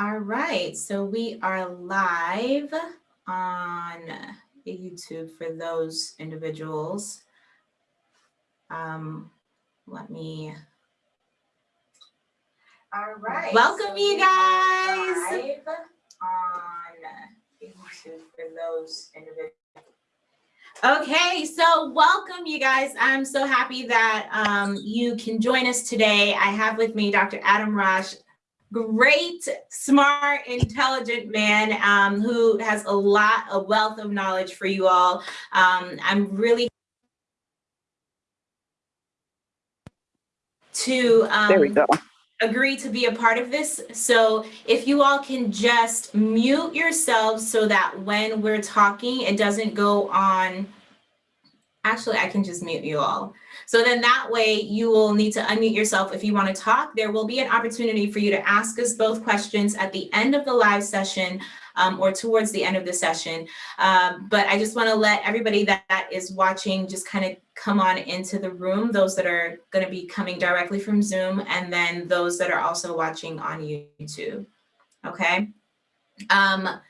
All right, so we are live on YouTube for those individuals. Um, let me. All right. Welcome you guys on YouTube for those individuals. Okay, so welcome you guys. I'm so happy that um, you can join us today. I have with me Dr. Adam Rosh, great, smart, intelligent man um, who has a lot, a wealth of knowledge for you all. Um, I'm really to um, There we go. agree to be a part of this. So if you all can just mute yourselves so that when we're talking, it doesn't go on. Actually, I can just mute you all. So then that way you will need to unmute yourself if you want to talk. There will be an opportunity for you to ask us both questions at the end of the live session um, or towards the end of the session. Um, but I just want to let everybody that, that is watching just kind of come on into the room, those that are going to be coming directly from Zoom, and then those that are also watching on YouTube. Okay. Um,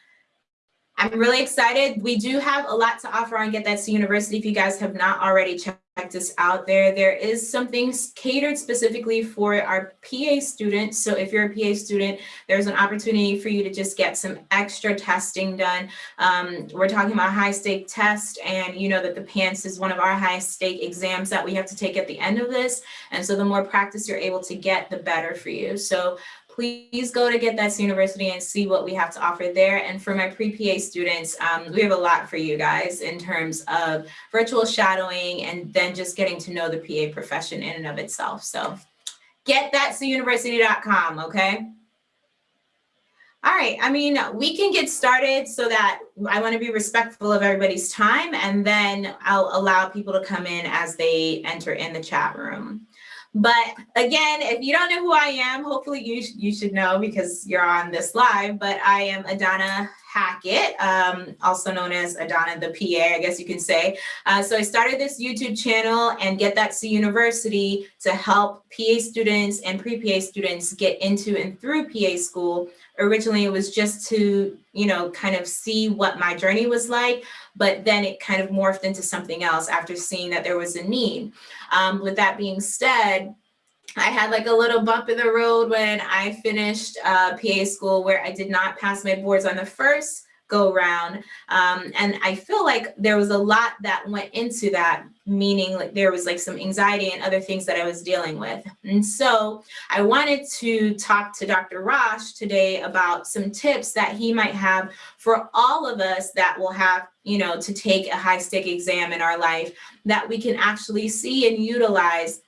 I'm really excited. We do have a lot to offer on Get That to University. If you guys have not already checked us out there, there is something catered specifically for our PA students. So if you're a PA student, there's an opportunity for you to just get some extra testing done. Um, we're talking about high stake test and you know that the PANCE is one of our high stake exams that we have to take at the end of this. And so the more practice you're able to get, the better for you. So please go to Get That University and see what we have to offer there. And for my pre-PA students, um, we have a lot for you guys in terms of virtual shadowing and then just getting to know the PA profession in and of itself. So get university.com, okay? All right, I mean, we can get started so that I want to be respectful of everybody's time and then I'll allow people to come in as they enter in the chat room. But again, if you don't know who I am, hopefully you, you should know because you're on this live, but I am Adana Hackett, um, also known as Adana the PA, I guess you can say. Uh, so I started this YouTube channel and Get That to University to help PA students and pre-PA students get into and through PA school. Originally, it was just to, you know, kind of see what my journey was like, but then it kind of morphed into something else after seeing that there was a need. Um, with that being said, I had like a little bump in the road when I finished uh, PA school where I did not pass my boards on the first go round. Um, and I feel like there was a lot that went into that, meaning like there was like some anxiety and other things that I was dealing with. And so I wanted to talk to Dr. Rosh today about some tips that he might have for all of us that will have, you know, to take a high stake exam in our life that we can actually see and utilize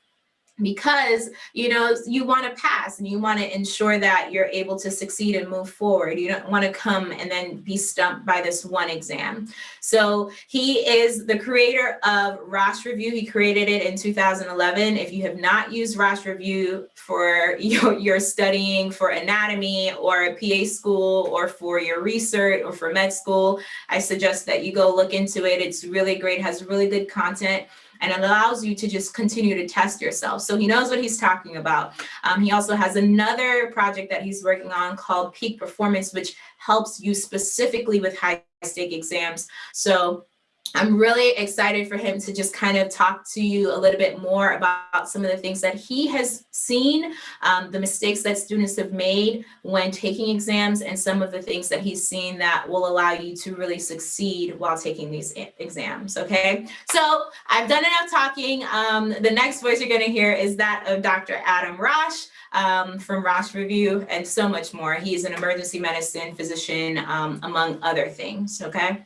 because you know you want to pass and you want to ensure that you're able to succeed and move forward. You don't want to come and then be stumped by this one exam. So he is the creator of Rosh Review. He created it in 2011 if you have not used Rosh Review for your, your studying for anatomy or a PA school or for your research or for med school I suggest that you go look into it. It's really great has really good content and allows you to just continue to test yourself. So he knows what he's talking about. Um, he also has another project that he's working on called Peak Performance, which helps you specifically with high stake exams. So I'm really excited for him to just kind of talk to you a little bit more about some of the things that he has seen, um, the mistakes that students have made when taking exams, and some of the things that he's seen that will allow you to really succeed while taking these exams, okay? So I've done enough talking. Um, the next voice you're gonna hear is that of Dr. Adam Rosh um, from Rosh Review and so much more. He's an emergency medicine physician, um, among other things, okay?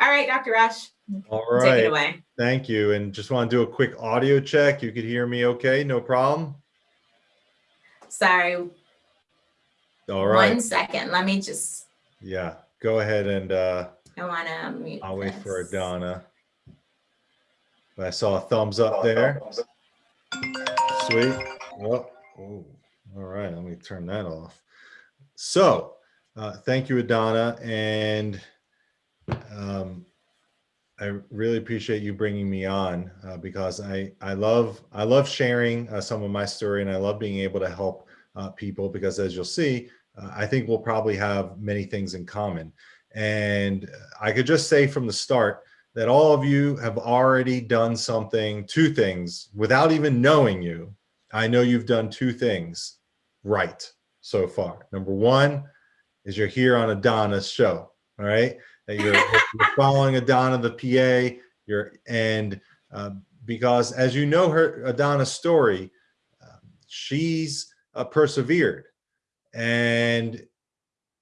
All right, Dr. Rosh. All Take it away. thank you. And just want to do a quick audio check. You could hear me okay, no problem? Sorry, All right. One second. Let me just, yeah, go ahead and uh, I want to mute. I'll wait for this. Adana. I saw a thumbs up there. Sweet. Well, oh, all right, let me turn that off. So, uh, thank you, Adana, and um, I really appreciate you bringing me on uh, because I I love I love sharing uh, some of my story and I love being able to help uh, people because as you'll see, uh, I think we'll probably have many things in common. And I could just say from the start that all of you have already done something, two things, without even knowing you. I know you've done two things right so far. Number one is you're here on Adana's show, all right? That you're, you're following Adana, the PA, you're, and uh, because as you know her Adana's story, uh, she's uh, persevered and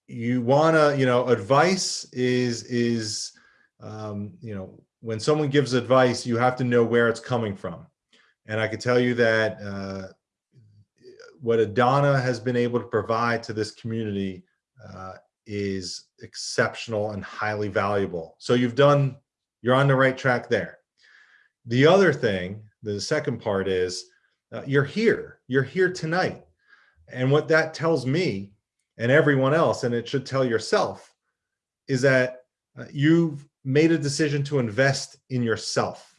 you wanna, you know, advice is, is, um, you know, when someone gives advice, you have to know where it's coming from. And I can tell you that uh, what Adana has been able to provide to this community uh, is exceptional and highly valuable. So you've done, you're on the right track there. The other thing, the second part is uh, you're here, you're here tonight. And what that tells me and everyone else, and it should tell yourself, is that uh, you've made a decision to invest in yourself.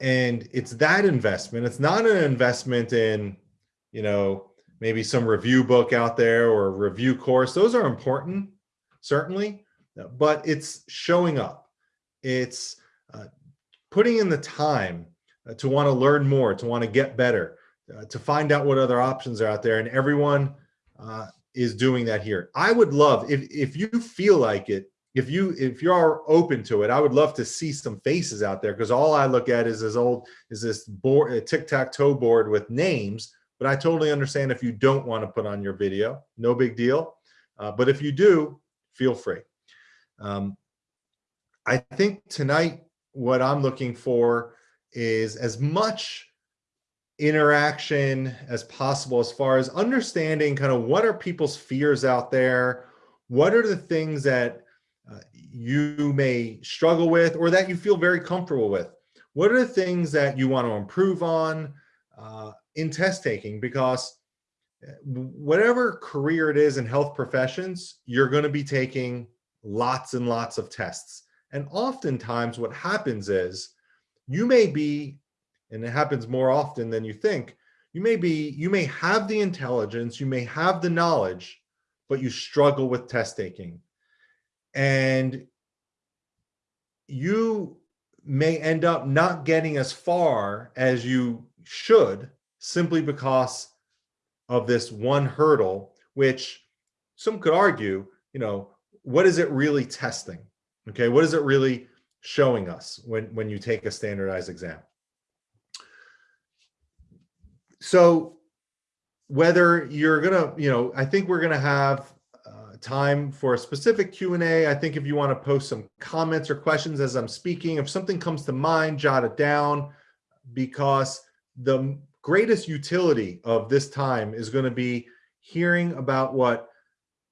And it's that investment. It's not an investment in, you know, maybe some review book out there or a review course. Those are important, certainly, but it's showing up. It's uh, putting in the time uh, to want to learn more, to want to get better, uh, to find out what other options are out there. And everyone uh, is doing that here. I would love, if, if you feel like it, if you if you're open to it, I would love to see some faces out there because all I look at is this old is this board a tic-tac-toe board with names. But I totally understand if you don't want to put on your video, no big deal. Uh, but if you do, feel free. Um, I think tonight what I'm looking for is as much interaction as possible as far as understanding kind of what are people's fears out there, what are the things that uh, you may struggle with or that you feel very comfortable with. What are the things that you want to improve on uh, in test taking? Because uh, whatever career it is in health professions, you're going to be taking lots and lots of tests. And oftentimes what happens is you may be, and it happens more often than you think, you may be, you may have the intelligence, you may have the knowledge, but you struggle with test taking and you may end up not getting as far as you should simply because of this one hurdle, which some could argue, you know, what is it really testing? Okay, what is it really showing us when, when you take a standardized exam? So whether you're gonna, you know, I think we're gonna have uh, time for a specific Q&A. I think if you want to post some comments or questions as I'm speaking, if something comes to mind, jot it down because the greatest utility of this time is going to be hearing about what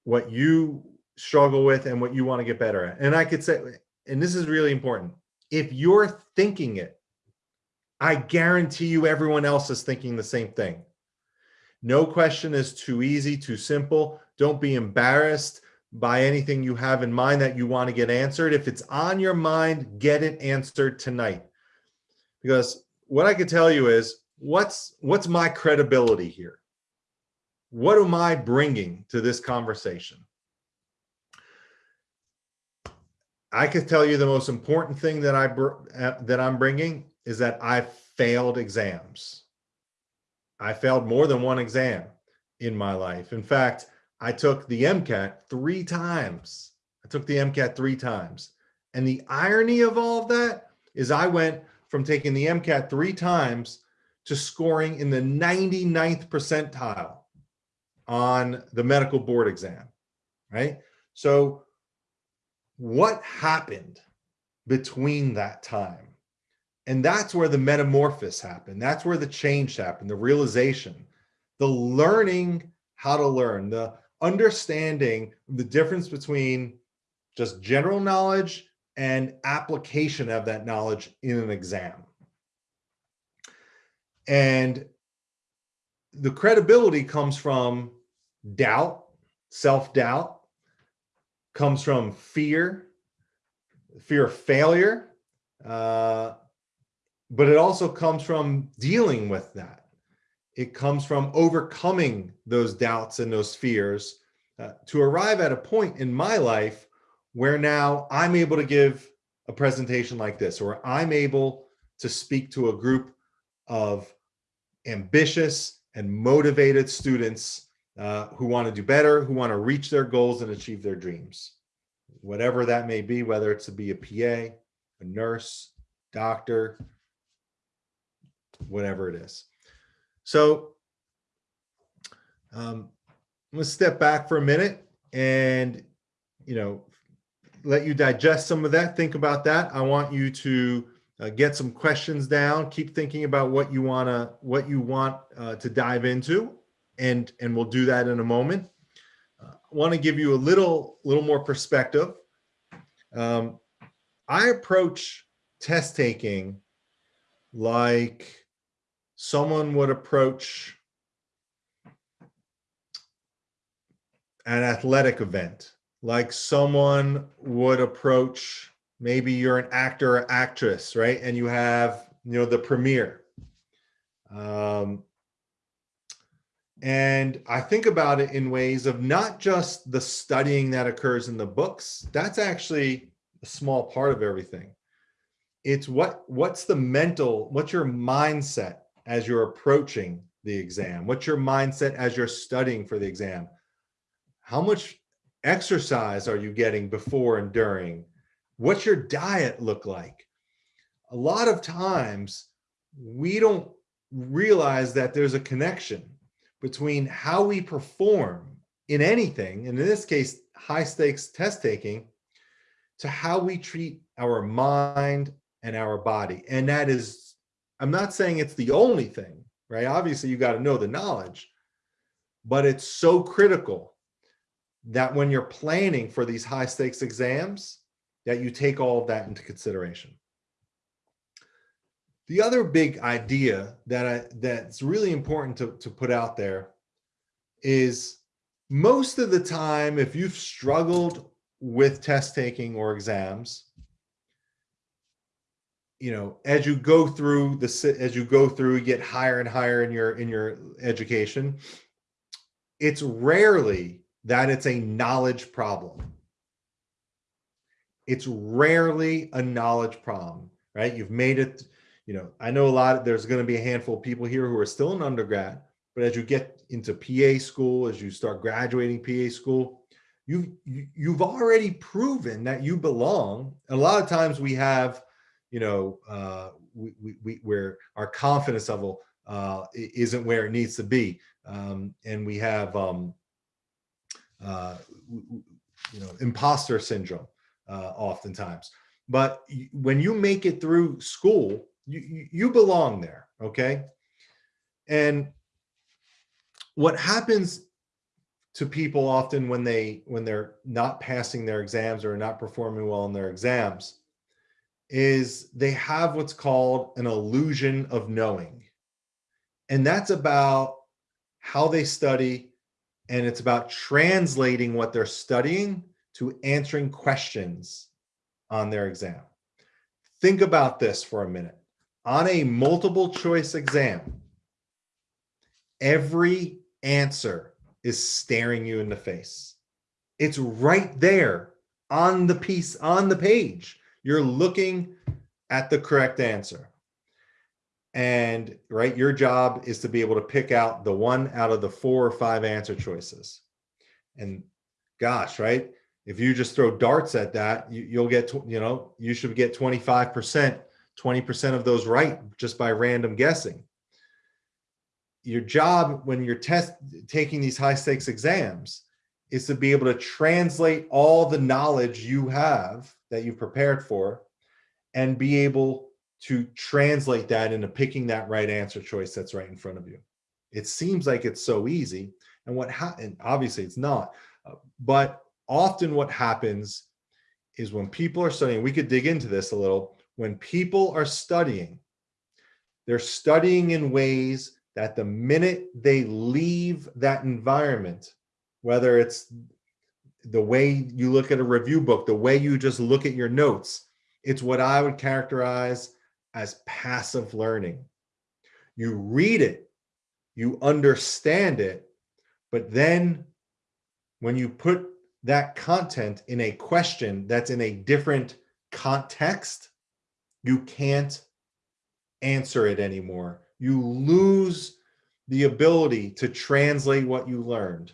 what you struggle with and what you want to get better at. And I could say, and this is really important, if you're thinking it, I guarantee you everyone else is thinking the same thing. No question is too easy, too simple. Don't be embarrassed by anything you have in mind that you want to get answered. If it's on your mind, get it answered tonight. Because what I could tell you is what's what's my credibility here? What am I bringing to this conversation? I could tell you the most important thing that I uh, that I'm bringing is that I failed exams. I failed more than one exam in my life. In fact, I took the MCAT three times. I took the MCAT three times. And the irony of all of that is I went from taking the MCAT three times to scoring in the 99th percentile on the medical board exam, right? So what happened between that time? And that's where the metamorphosis happened. That's where the change happened, the realization, the learning how to learn, the understanding the difference between just general knowledge and application of that knowledge in an exam. And the credibility comes from doubt, self-doubt, comes from fear, fear of failure, uh, but it also comes from dealing with that. It comes from overcoming those doubts and those fears uh, to arrive at a point in my life where now I'm able to give a presentation like this, or I'm able to speak to a group of ambitious and motivated students uh, who want to do better, who want to reach their goals and achieve their dreams. Whatever that may be, whether it's to be a PA, a nurse, doctor, whatever it is. So um, let's step back for a minute and, you know, let you digest some of that. Think about that. I want you to uh, get some questions down. Keep thinking about what you wanna, what you want uh, to dive into, and and we'll do that in a moment. Uh, I want to give you a little little more perspective. Um, I approach test taking like someone would approach an athletic event, like someone would approach, maybe you're an actor or actress, right? And you have, you know, the premiere. Um, and I think about it in ways of not just the studying that occurs in the books. That's actually a small part of everything. It's what what's the mental, what's your mindset as you're approaching the exam? What's your mindset as you're studying for the exam? How much exercise are you getting before and during? What's your diet look like? A lot of times we don't realize that there's a connection between how we perform in anything, and in this case, high stakes test taking, to how we treat our mind and our body. And that is, I'm not saying it's the only thing, right? Obviously, you got to know the knowledge, but it's so critical that when you're planning for these high stakes exams, that you take all of that into consideration. The other big idea that I, that's really important to, to put out there is most of the time, if you've struggled with test taking or exams, you know, as you go through the, as you go through, you get higher and higher in your, in your education, it's rarely that it's a knowledge problem. It's rarely a knowledge problem, right? You've made it you know, I know a lot, there's going to be a handful of people here who are still in undergrad, but as you get into PA school, as you start graduating PA school, you've, you've already proven that you belong. And a lot of times we have, you know, uh, we, we, we where our confidence level uh, isn't where it needs to be. Um, and we have, um, uh, you know, imposter syndrome uh, oftentimes. But when you make it through school, you, you belong there, okay? And what happens to people often when they when they're not passing their exams or not performing well in their exams is they have what's called an illusion of knowing. And that's about how they study and it's about translating what they're studying to answering questions on their exam. Think about this for a minute on a multiple choice exam, every answer is staring you in the face. It's right there on the piece, on the page. You're looking at the correct answer. And right, your job is to be able to pick out the one out of the four or five answer choices. And gosh, right? If you just throw darts at that, you, will get, you know, you should get 25% 20% of those right just by random guessing. Your job when you're test taking these high stakes exams is to be able to translate all the knowledge you have that you've prepared for and be able to translate that into picking that right answer choice that's right in front of you. It seems like it's so easy. And what happened, obviously it's not, uh, but often what happens is when people are studying, we could dig into this a little, when people are studying, they're studying in ways that the minute they leave that environment, whether it's the way you look at a review book, the way you just look at your notes, it's what I would characterize as passive learning. You read it, you understand it, but then when you put that content in a question that's in a different context, you can't answer it anymore. You lose the ability to translate what you learned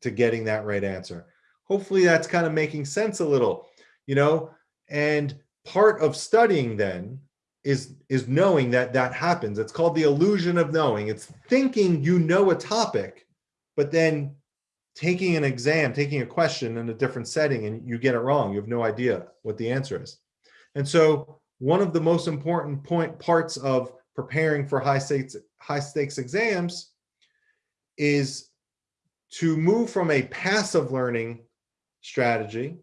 to getting that right answer. Hopefully that's kind of making sense a little, you know, and part of studying then is is knowing that that happens. It's called the illusion of knowing. It's thinking you know a topic, but then taking an exam, taking a question in a different setting and you get it wrong. You have no idea what the answer is. And so one of the most important point parts of preparing for high stakes high stakes exams is to move from a passive learning strategy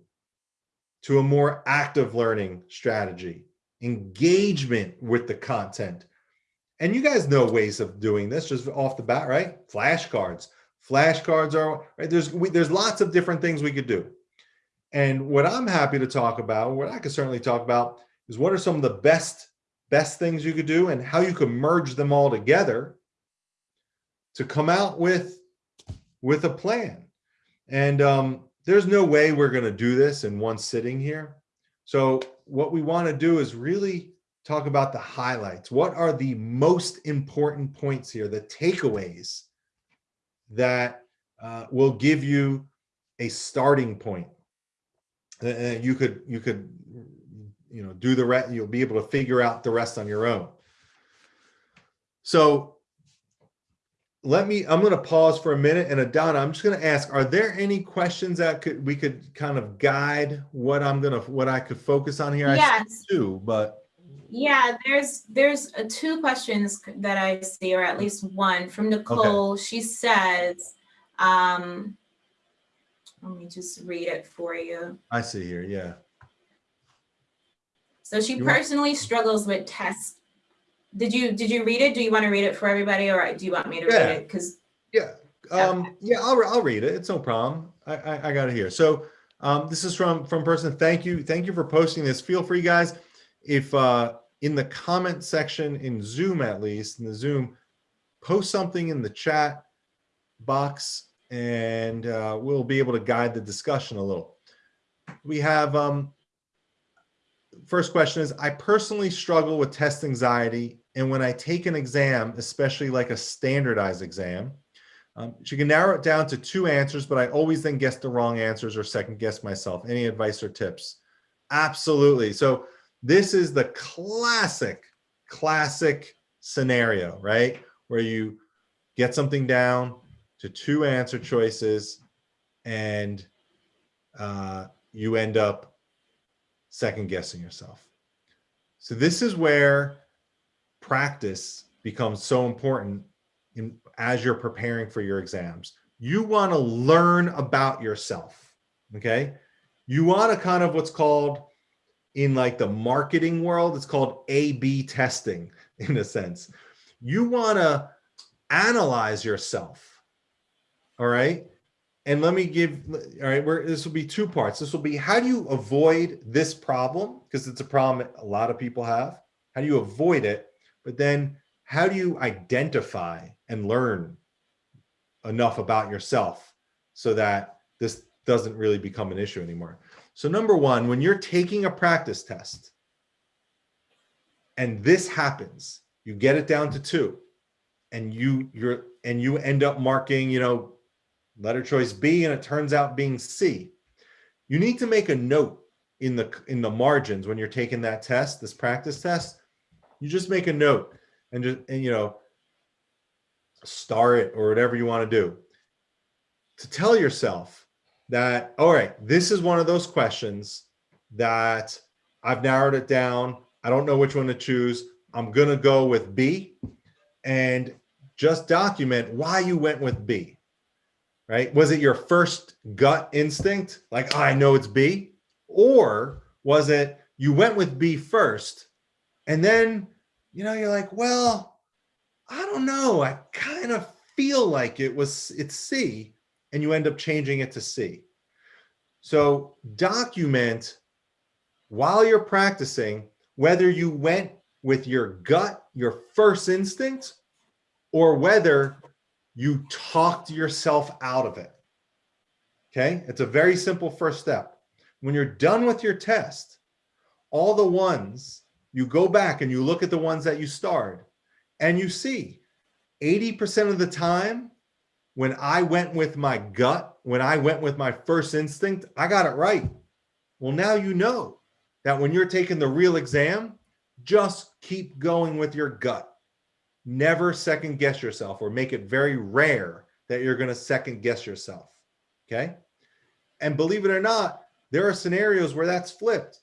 to a more active learning strategy, engagement with the content. And you guys know ways of doing this just off the bat, right? Flashcards. Flashcards are, right? There's, we, there's lots of different things we could do. And what I'm happy to talk about, what I could certainly talk about is what are some of the best, best things you could do and how you could merge them all together to come out with, with a plan. And um, there's no way we're going to do this in one sitting here. So what we want to do is really talk about the highlights. What are the most important points here, the takeaways that uh, will give you a starting point. Uh, you could, you could, you know, do the rest, you'll be able to figure out the rest on your own. So let me, I'm going to pause for a minute and Adana, I'm just going to ask, are there any questions that could, we could kind of guide what I'm going to, what I could focus on here? I Yes. do, but Yeah, there's there's uh, two questions that I see, or at least one from Nicole. She says, um, let me just read it for you. I see here. Yeah. So she You personally struggles with tests. Did you did you read it? Do you want to read it for everybody, or do you want me to Yeah. read it? Because Yeah, um, yeah, I'll, I'll read it. It's no problem. I, I, I got it here. So, um, this is from, from person. Thank you. Thank you for posting this. Feel free guys. If, uh, in the comment section in Zoom, at least in the Zoom, post something in the chat box and, uh, we'll be able to guide the discussion a little. We have, um, first question is, I personally struggle with test anxiety. And when I take an exam, especially like a standardized exam, um, she can narrow it down to two answers, but I always then guess the wrong answers or second guess myself. Any advice or tips? Absolutely. So this is the classic, classic scenario, right? Where you get something down to two answer choices and uh, you end up second guessing yourself. So this is where practice becomes so important in, as you're preparing for your exams. You want to learn about yourself, okay? You want to kind of what's called in like the marketing world, it's called A-B testing in a sense. You want to analyze yourself, all right? And let me give, all right, where this will be two parts. This will be how do you avoid this problem? Because it's a problem a lot of people have. How do you avoid it? But then how do you identify and learn enough about yourself so that this doesn't really become an issue anymore? So number one, when you're taking a practice test and this happens, you get it down to two and you you're and you end up marking, you know, letter choice B and it turns out being C. You need to make a note in the in the margins when you're taking that test, this practice test. You just make a note and just and you know star it or whatever you want to do to tell yourself that all right this is one of those questions that i've narrowed it down. I don't know which one to choose. I'm gonna go with b. And just document why you went with b right? Was it your first gut instinct like oh, i know it's b or was it you went with b first and then you know you're like well I don't know. I kind of feel like it was it's C and you end up changing it to C. So document while you're practicing whether you went with your gut, your first instinct, or whether you talked yourself out of it. Okay, it's a very simple first step. When you're done with your test, all the ones you go back and you look at the ones that you starred and you see 80% of the time when I went with my gut, when I went with my first instinct, I got it right. Well, now you know that when you're taking the real exam, just keep going with your gut. Never second guess yourself or make it very rare that you're going to second guess yourself. Okay. And believe it or not, there are scenarios where that's flipped,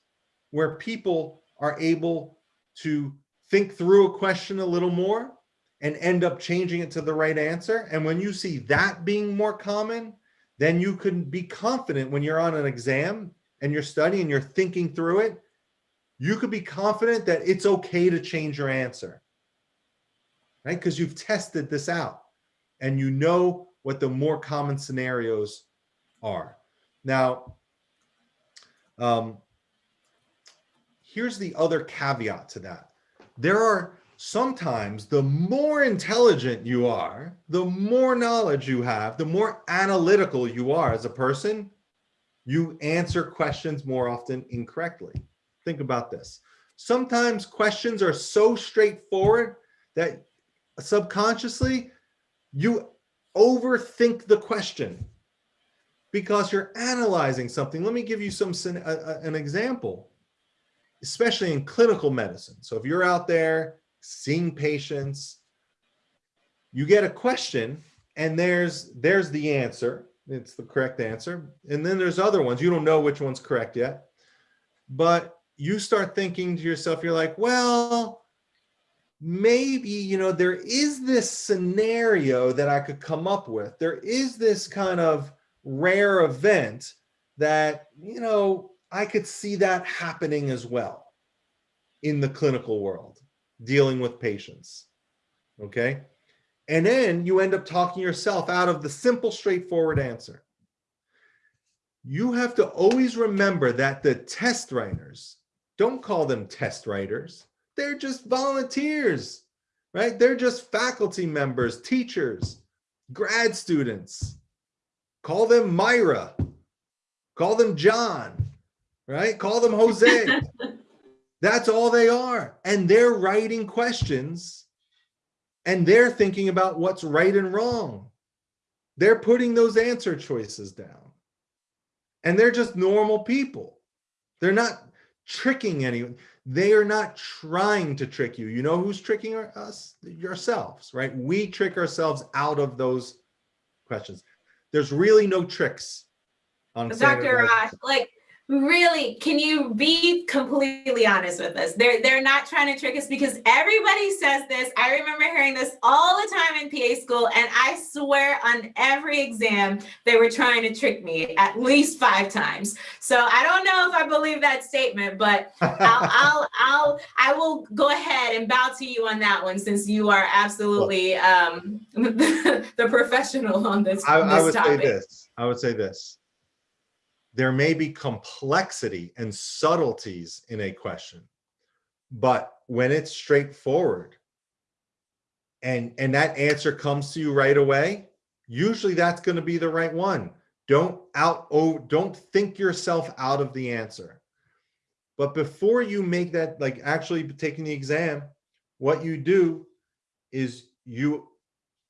where people are able to think through a question a little more and end up changing it to the right answer. And when you see that being more common, then you can be confident when you're on an exam and you're studying, and you're thinking through it, you could be confident that it's okay to change your answer, right? Because you've tested this out and you know what the more common scenarios are. Now, um, here's the other caveat to that. There are sometimes the more intelligent you are, the more knowledge you have, the more analytical you are as a person, you answer questions more often incorrectly. Think about this. Sometimes questions are so straightforward that subconsciously you overthink the question because you're analyzing something. Let me give you some uh, uh, an example, especially in clinical medicine. So if you're out there seeing patients, you get a question and there's there's the answer. It's the correct answer. And then there's other ones. You don't know which one's correct yet. But you start thinking to yourself, you're like, well, maybe, you know, there is this scenario that I could come up with. There is this kind of rare event that, you know, I could see that happening as well in the clinical world, dealing with patients. Okay. And then you end up talking yourself out of the simple, straightforward answer. You have to always remember that the test writers don't call them test writers. They're just volunteers, right? They're just faculty members, teachers, grad students. Call them Myra. Call them John, right? Call them Jose. That's all they are. And they're writing questions and they're thinking about what's right and wrong. They're putting those answer choices down. And they're just normal people. They're not tricking anyone. They are not trying to trick you. You know who's tricking us? Yourselves, right? We trick ourselves out of those questions. There's really no tricks on Dr. Rosh, uh, like really can you be completely honest with us? They're they're not trying to trick us because everybody says this. I remember hearing this all the time in pa school and i swear on every exam they were trying to trick me at least five times. So i don't know if i believe that statement but i'll i'll i'll i will go ahead and bow to you on that one since you are absolutely um the professional on this, I, this I would topic. say this. I would say this there may be complexity and subtleties in a question, but when it's straightforward and, and that answer comes to you right away, usually that's going to be the right one. Don't out, oh, don't think yourself out of the answer. But before you make that, like actually taking the exam, what you do is you,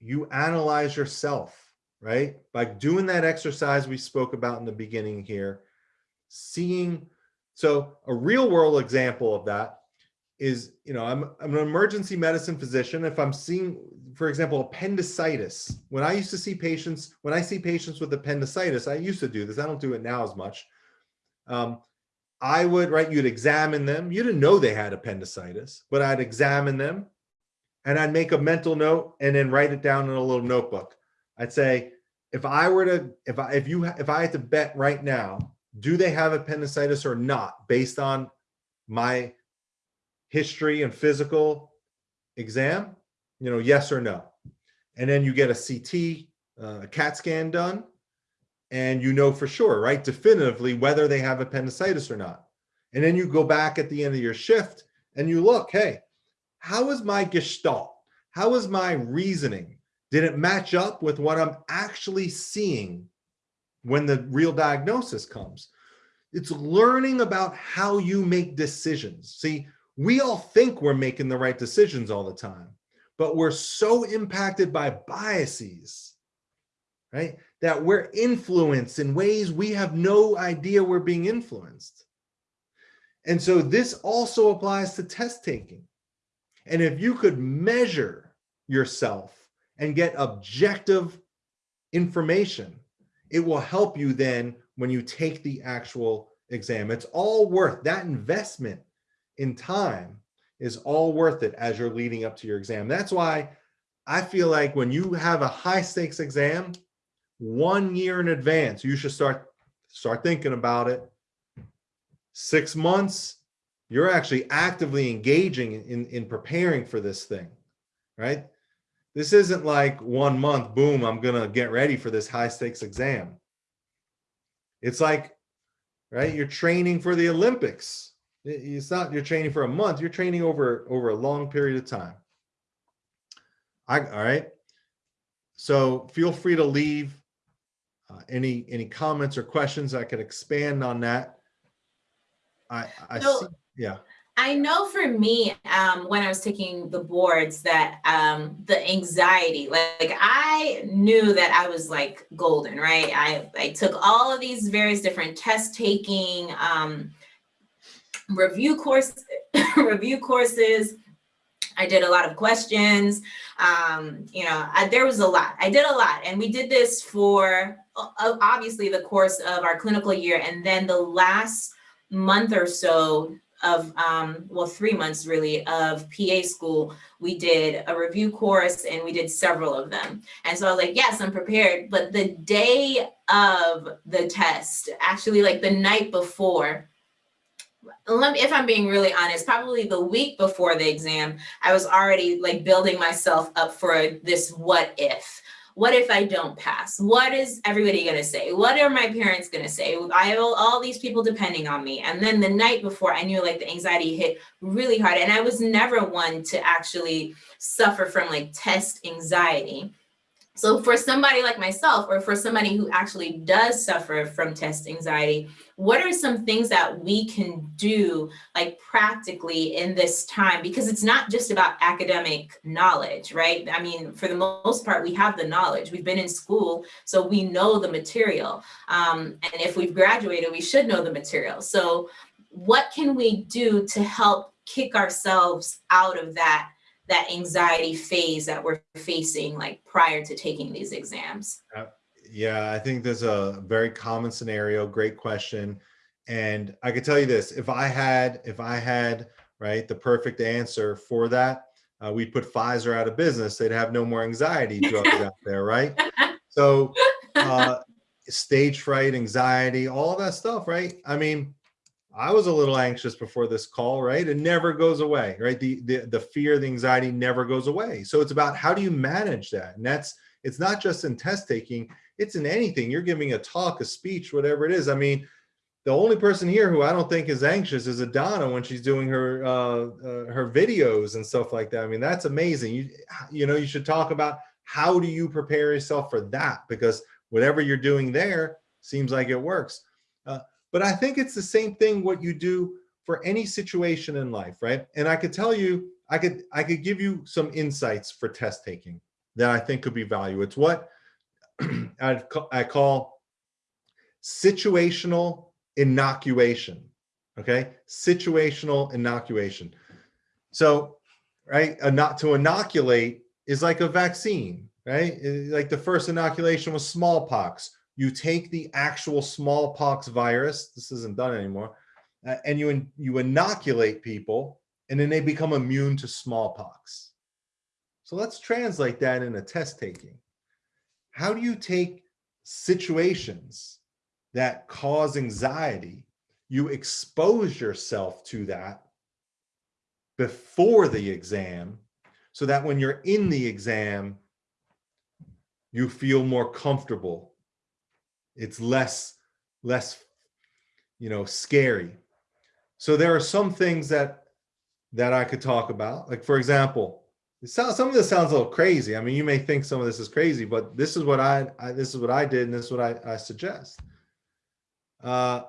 you analyze yourself right? By doing that exercise we spoke about in the beginning here, seeing, so a real world example of that is, you know, I'm, I'm an emergency medicine physician. If I'm seeing, for example, appendicitis, when I used to see patients, when I see patients with appendicitis, I used to do this, I don't do it now as much. Um, I would, right, you'd examine them. You didn't know they had appendicitis, but I'd examine them and I'd make a mental note and then write it down in a little notebook. I'd say, if I were to, if I, if you, if I had to bet right now, do they have appendicitis or not based on my history and physical exam, you know, yes or no. And then you get a CT, uh, a CAT scan done, and you know for sure, right, definitively whether they have appendicitis or not. And then you go back at the end of your shift and you look, hey, how is my gestalt? How is my reasoning? Did it match up with what I'm actually seeing when the real diagnosis comes. It's learning about how you make decisions. See, we all think we're making the right decisions all the time, but we're so impacted by biases, right? That we're influenced in ways we have no idea we're being influenced. And so this also applies to test taking. And if you could measure yourself and get objective information, it will help you then when you take the actual exam. It's all worth that investment in time is all worth it as you're leading up to your exam. That's why I feel like when you have a high stakes exam, one year in advance, you should start start thinking about it. Six months, you're actually actively engaging in, in preparing for this thing, right? This isn't like one month, boom, I'm gonna get ready for this high stakes exam. It's like, right, you're training for the Olympics. It's not you're training for a month, you're training over, over a long period of time. I, all right. So feel free to leave uh, any, any comments or questions I could expand on that. I, I, So- see- yeah. I know for me, um, when I was taking the boards, that um, the anxiety, like, like I knew that I was like golden, right? I, I took all of these various different test taking, um, review course, review courses. I did a lot of questions. Um, you know, I, there was a lot. I did a lot, and we did this for obviously the course of our clinical year, and then the last month or so of um well three months really of PA school we did a review course and we did several of them. And so I was like yes I'm prepared. But the day of the test actually like the night before let me if I'm being really honest probably the week before the exam I was already like building myself up for this what if what if I don't pass? What is everybody gonna say? What are my parents gonna say? I have all these people depending on me. And then the night before, I knew like the anxiety hit really hard. And I was never one to actually suffer from like test anxiety. So for somebody like myself, or for somebody who actually does suffer from test anxiety, what are some things that we can do like practically in this time? Because it's not just about academic knowledge, right? I mean, for the most part, we have the knowledge. We've been in school, so we know the material. Um, and if we've graduated, we should know the material. So what can we do to help kick ourselves out of that that anxiety phase that we're facing like prior to taking these exams? Yeah, I think there's a very common scenario. Great question. And I could tell you this, if I had, if I had, right, the perfect answer for that, uh, we'd put Pfizer out of business. They'd have no more anxiety drugs out there, right? So uh, stage fright, anxiety, all that stuff, right? I mean, I was a little anxious before this call, right? It never goes away, right? The, the, the fear, the anxiety never goes away. So it's about how do you manage that? And that's, it's not just in test taking, it's in anything. You're giving a talk, a speech, whatever it is. I mean, the only person here who I don't think is anxious is Adana when she's doing her uh, uh, her videos and stuff like that. I mean, that's amazing. You you know, you should talk about how do you prepare yourself for that because whatever you're doing there seems like it works. Uh, but I think it's the same thing what you do for any situation in life, right? And I could tell you, I could I could give you some insights for test taking that I think could be value. It's what Ca- I call situational inoculation. Okay, situational inoculation. So, right, not to inoculate is like a vaccine, right? Like the first inoculation was smallpox. You take the actual smallpox virus. This isn't done anymore, uh, and you in- you inoculate people, and then they become immune to smallpox. So let's translate that into test taking. How do you take situations that cause anxiety, you expose yourself to that before the exam so that when you're in the exam, you feel more comfortable. It's less, less, you know, scary. So there are some things that that I could talk about. Like for example, some of this sounds a little crazy. I mean, you may think some of this is crazy, but this is what I, I this is what I did and this is what I, I suggest. Uh,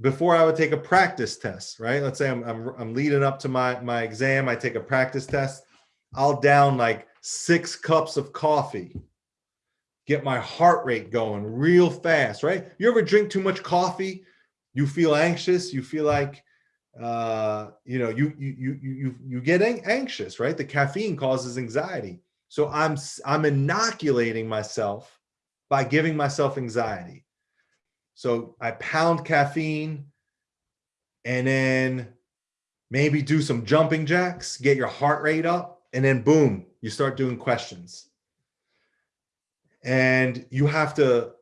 before I would take a practice test, right? Let's say I'm, I'm, I'm leading up to my, my exam. I take a practice test. I'll down like six cups of coffee, get my heart rate going real fast, right? You ever drink too much coffee? You feel anxious. You feel like, uh, you know, you, you, you, you, you get anxious, right? The caffeine causes anxiety. So I'm, I'm inoculating myself by giving myself anxiety. So I pound caffeine and then maybe do some jumping jacks, get your heart rate up, and then boom, you start doing questions. And you have to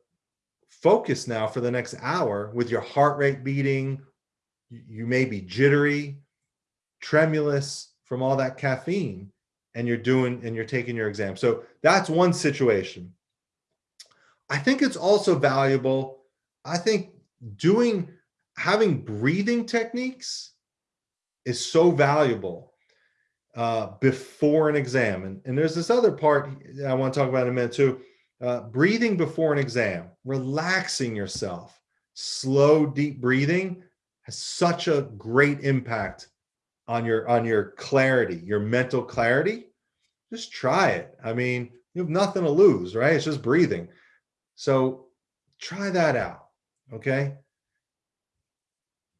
focus now for the next hour with your heart rate beating. You may be jittery, tremulous from all that caffeine, and you're doing and you're taking your exam. So that's one situation. I think it's also valuable. I think doing having breathing techniques is so valuable uh, before an exam. And, and there's this other part I want to talk about in a minute too. Uh, breathing before an exam, relaxing yourself, slow, deep breathing has such a great impact on your on your clarity, your mental clarity. Just try it. I mean, you have nothing to lose, right? It's just breathing. So try that out. Okay.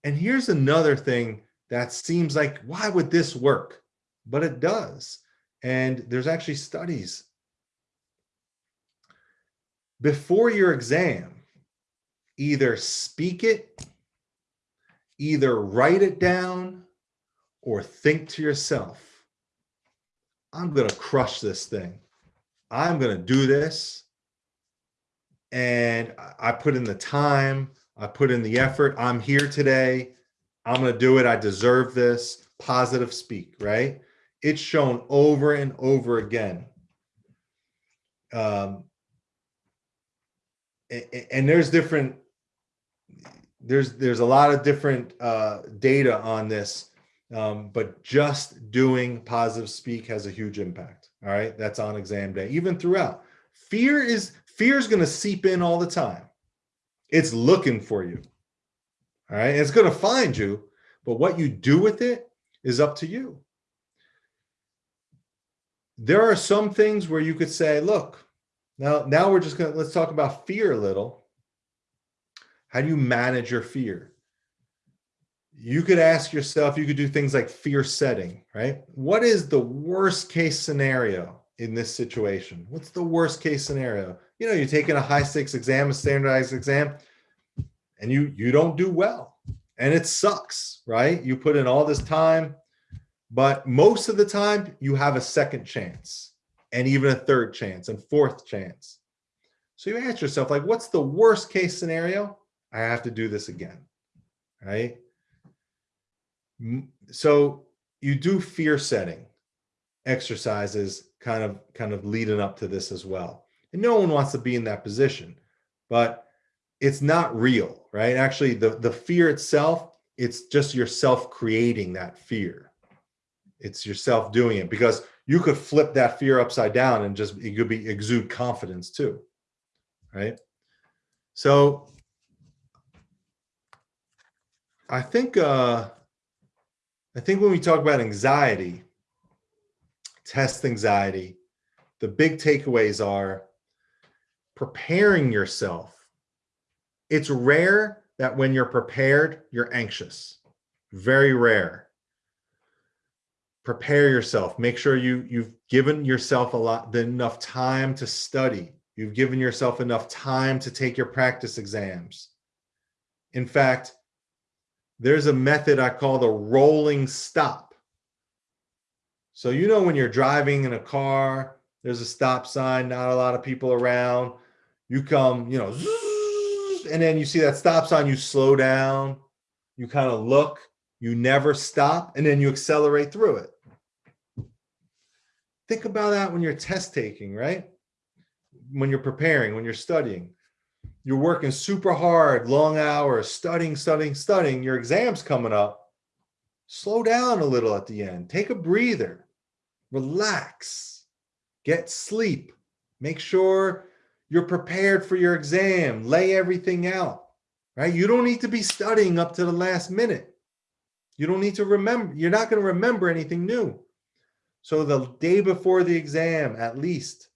And here's another thing that seems like, why would this work? But it does. And there's actually studies. Before your exam, either speak it, either write it down, or think to yourself, I'm going to crush this thing. I'm going to do this. And I- put in the time, I put in the effort. I'm here today. I'm going to do it. I deserve this. Positive speak, right? It's shown over and over again. Um, a- a- and there's different there's there's a lot of different uh, data on this um, but just doing positive speak has a huge impact all right? That's on exam day even throughout. Fear is fear is going to seep in all the time. It's looking for you all right? It's going to find you but what you do with it is up to you. There are some things where you could say look now now we're just going to let's talk about fear a little how do you manage your fear? You could ask yourself you could do things like fear setting right? What is the worst case scenario in this situation? What's the worst case scenario? You know you're taking a high stakes exam a standardized exam and you you don't do well and it sucks right? You put in all this time but most of the time you have a second chance and even a third chance and fourth chance. So you ask yourself like what's the worst case scenario i have to do this again right? So you do fear setting exercises kind of kind of leading up to this as well. And no one wants to be in that position but it's not real right? Actually the the fear itself it's just yourself creating that fear. It's yourself doing it because you could flip that fear upside down and just it could be exude confidence too right? So i think uh I think when we talk about anxiety, test anxiety, the big takeaways are preparing yourself. It's rare that when you're prepared, you're anxious. Very rare. Prepare yourself. Make sure you you've given yourself a lot enough time to study. You've given yourself enough time to take your practice exams. In fact, there's a method I call the rolling stop. So, you know, when you're driving in a car, there's a stop sign, not a lot of people around. You come, you know, and then you see that stop sign, you slow down, you kind of look, you never stop, and then you accelerate through it. Think about that when you're test taking, right? When you're preparing, when you're studying you're working super hard, long hours, studying, studying, studying, your exam's coming up. Slow down a little at the end. Take a breather. relax, get sleep, make sure you're prepared for your exam, lay everything out, right? You don't need to be studying up to the last minute. You don't need to remember, you're not going to remember anything new. So the day before the exam, at least,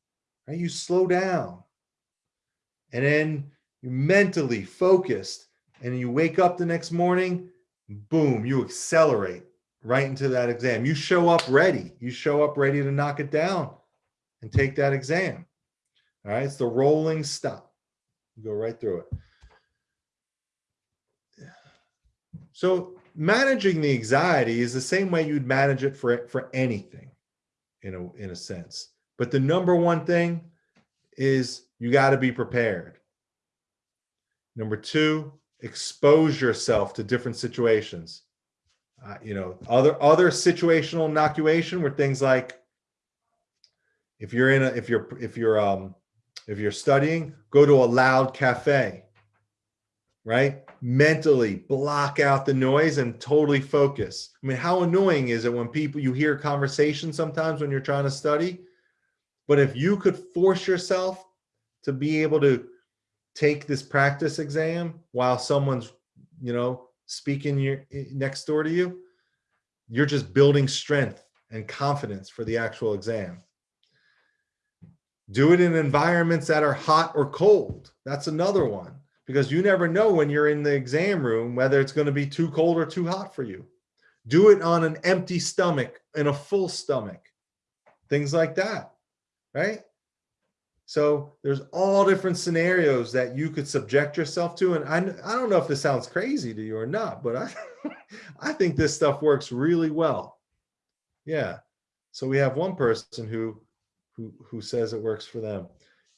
right, you slow down. And then you mentally focused and you wake up the next morning, boom, you accelerate right into that exam. You show up ready. You show up ready to knock it down and take that exam. All right, it's the rolling stop. You go right through it. So managing the anxiety is the same way you'd manage it for, for anything in a, in a sense. But the number one thing is you got to be prepared. Number two, expose yourself to different situations. Uh, you know, other other situational inoculation were things like if you're in a if you're if you're um if you're studying, go to a loud cafe. Right? Mentally block out the noise and totally focus. I mean, how annoying is it when people you hear conversation sometimes when you're trying to study? But if you could force yourself to be able to take this practice exam while someone's, you know, speaking your eh, next door to you, you're just building strength and confidence for the actual exam. Do it in environments that are hot or cold. That's another one because you never know when you're in the exam room whether it's going to be too cold or too hot for you. Do it on an empty stomach and a full stomach. Things like that, right? So there's all different scenarios that you could subject yourself to. And I, I don't know if this sounds crazy to you or not, but I, I think this stuff works really well. Yeah. So we have one person who, who, who says it works for them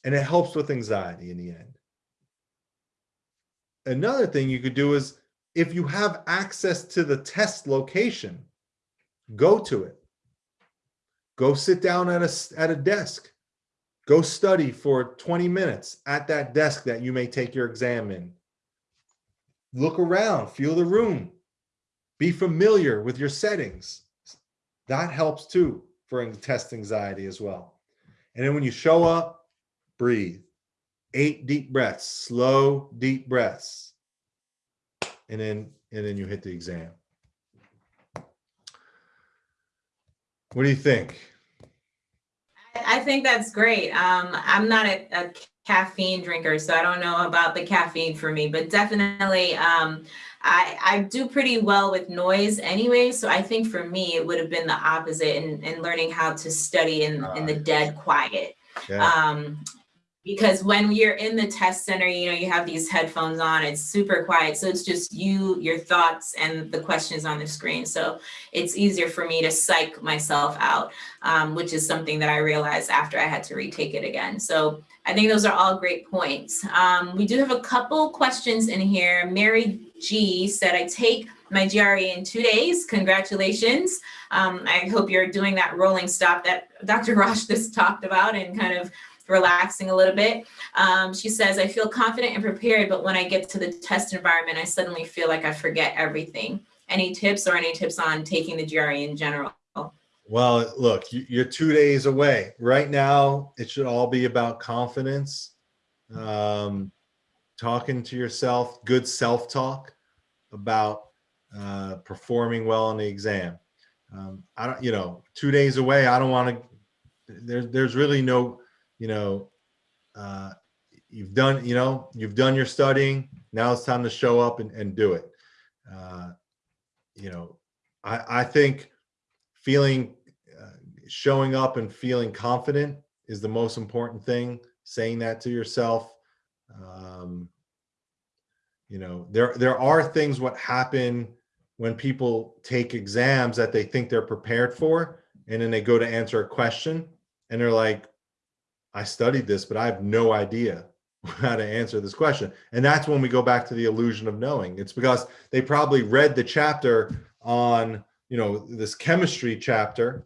and it helps with anxiety in the end. Another thing you could do is if you have access to the test location, go to it. Go sit down at a, at a desk Go study for 20 minutes at that desk that you may take your exam in. Look around, feel the room. Be familiar with your settings. That helps too for test anxiety as well. And then when you show up, breathe. Eight deep breaths, slow, deep breaths. And then, and then you hit the exam. What do you think? I think that's great. Um, I'm not a, a, caffeine drinker, so I don't know about the caffeine for me, but definitely um, I, I do pretty well with noise anyway. So I think for me, it would have been the opposite in, in learning how to study in, in the dead quiet. Yeah. Um, because when you're in the test center, you know, you have these headphones on, it's super quiet. So it's just you, your thoughts, and the questions on the screen. So it's easier for me to psych myself out, um, which is something that I realized after I had to retake it again. So I think those are all great points. Um, we do have a couple questions in here. Mary G said, I take my GRE in two days. Congratulations. Um, I hope you're doing that rolling stop that Dr. Rosh just talked about and kind of relaxing a little bit. Um, she says, I feel confident and prepared, but when I get to the test environment, I suddenly feel like I forget everything. Any tips or any tips on taking the GRE in general? Well, look, you're two days away. Right now, it should all be about confidence, um, talking to yourself, good self-talk about uh, performing well on the exam. Um, I don't, you know, two days away, I don't want to, there's, there's really no, you know, uh, you've done, you know, you've done your studying. Now it's time to show up and, and do it. Uh, you know, I, I think feeling, uh, showing up and feeling confident is the most important thing. Saying that to yourself. Um, you know, there, there are things what happen when people take exams that they think they're prepared for, and then they go to answer a question and they're like, I studied this, but I have no idea how to answer this question. And that's when we go back to the illusion of knowing. It's because they probably read the chapter on, you know, this chemistry chapter,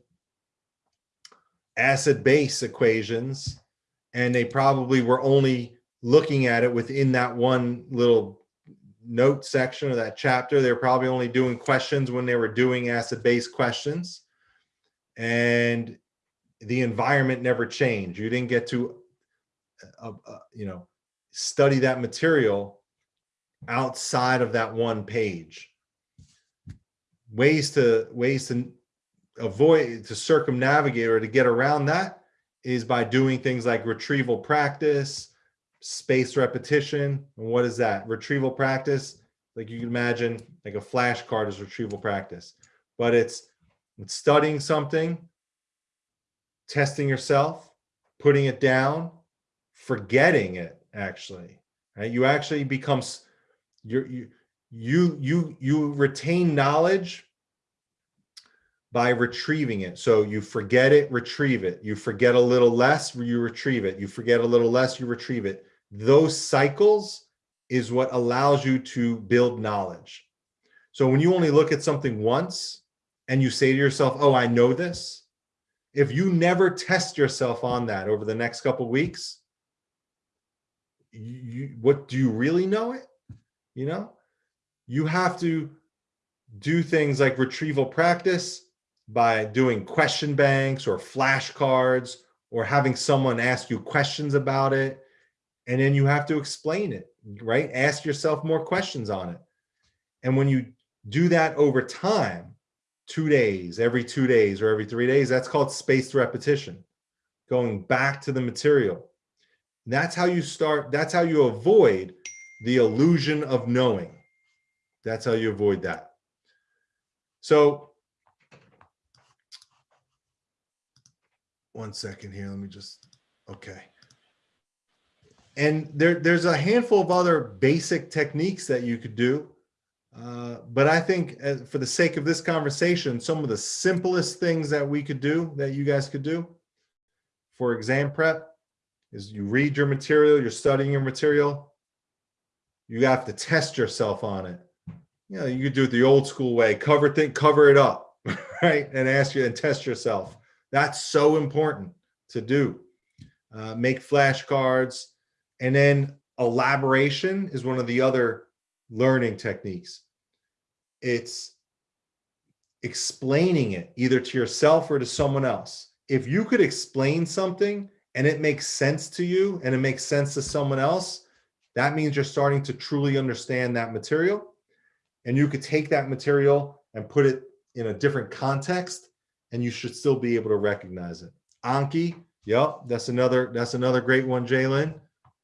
acid base equations, and they probably were only looking at it within that one little note section of that chapter. They're probably only doing questions when they were doing acid base questions. And the environment never changed. You didn't get to, uh, uh, you know, study that material outside of that one page. Ways to ways to avoid to circumnavigate or to get around that is by doing things like retrieval practice, spaced repetition. And what is that? Retrieval practice, like you can imagine, like a flashcard is retrieval practice, but it's, it's studying something, testing yourself, putting it down, forgetting it actually, right? You actually becomes, you you, you, you, you retain knowledge by retrieving it. So you forget it, retrieve it. You forget a little less, you retrieve it. You forget a little less, you retrieve it. Those cycles is what allows you to build knowledge. So when you only look at something once and you say to yourself, oh, I know this, if you never test yourself on that over the next couple weeks, you, what do you really know it? You know, you have to do things like retrieval practice by doing question banks or flashcards or having someone ask you questions about it. And then you have to explain it, right? Ask yourself more questions on it. And when you do that over time, two days, every two days or every three days, that's called spaced repetition, going back to the material. That's how you start, that's how you avoid the illusion of knowing. That's how you avoid that. So one second here, let me just, okay. And there, there's a handful of other basic techniques that you could do. Uh, but I think as, for the sake of this conversation, some of the simplest things that we could do, that you guys could do for exam prep is you read your material, you're studying your material, you have to test yourself on it. You know, you could do it the old school way, cover thing, cover it up, right? And ask you and test yourself. That's so important to do. Uh, make flashcards. And then elaboration is one of the other learning techniques. It's explaining it either to yourself or to someone else. If you could explain something and it makes sense to you and it makes sense to someone else, that means you're starting to truly understand that material. And you could take that material and put it in a different context and you should still be able to recognize it. Anki, yep, that's another that's another great one, Jalen.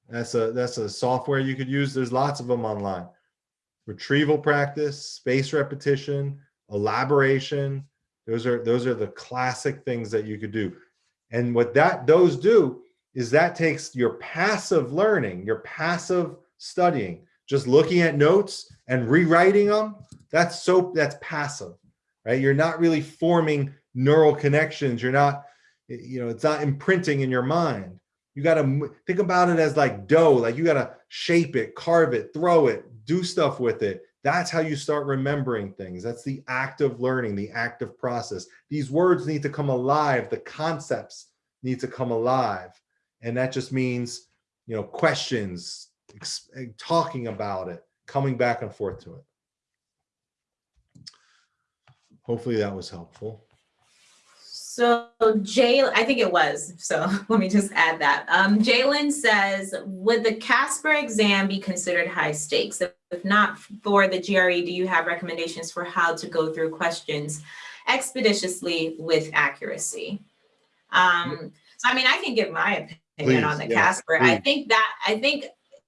That's a that's a software you could use. There's lots of them online. Retrieval practice, space repetition, elaboration. Those are those are the classic things that you could do. And what that those do is that takes your passive learning, your passive studying, just looking at notes and rewriting them. That's so that's passive, right? You're not really forming neural connections. You're not, you know, it's not imprinting in your mind. You got to think about it as like dough, like you got to shape it, carve it, throw it, do stuff with it. That's how you start remembering things. That's the active learning, the active process. These words need to come alive. The concepts need to come alive. And that just means, you know, questions, talking about it, coming back and forth to it. Hopefully that was helpful. So Jay, I think it was, so let me just add that. Um, Jalen says, would the Casper exam be considered high stakes? If not for the GRE, do you have recommendations for how to go through questions expeditiously with accuracy? Um, so I mean, I can give my opinion Please, on the yes, Casper. I think that, I think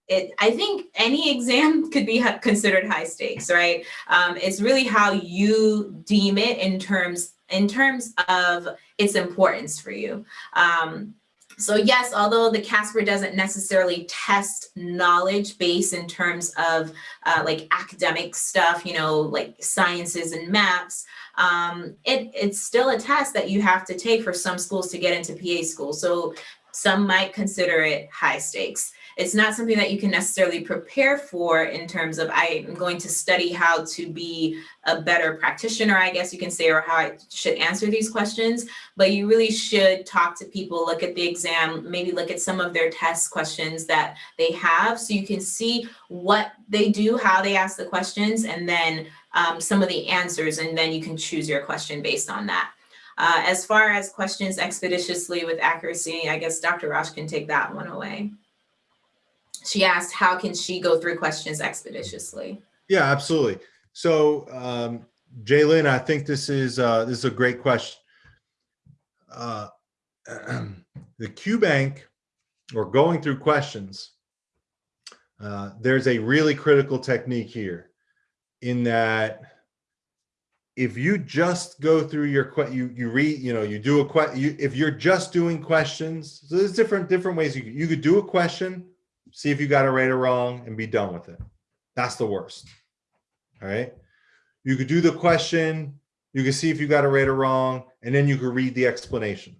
it, I think any exam could be considered high stakes, right? Um, it's really how you deem it in terms in terms of its importance for you. Um, so yes, although the Casper doesn't necessarily test knowledge base in terms of uh, like academic stuff, you know, like sciences and maps, um, it, it's still a test that you have to take for some schools to get into PA school. So some might consider it high stakes it's not something that you can necessarily prepare for in terms of I'm going to study how to be a better practitioner, I guess you can say, or how I should answer these questions. But you really should talk to people, look at the exam, maybe look at some of their test questions that they have so you can see what they do, how they ask the questions, and then um, some of the answers, and then you can choose your question based on that. Uh, as far as questions expeditiously with accuracy, I guess Dr. Rosh can take that one away. She asked, how can she go through questions expeditiously? Yeah, absolutely. So, um, Jalen, I think this is, uh, this is a great question. Uh, the Q bank or going through questions, uh, there's a really critical technique here in that if you just go through your you you read you know you do a que you if you're just doing questions so there's different different ways you you could do a question see if you got it right or wrong and be done with it that's the worst all right you could do the question you can see if you got it right or wrong and then you could read the explanation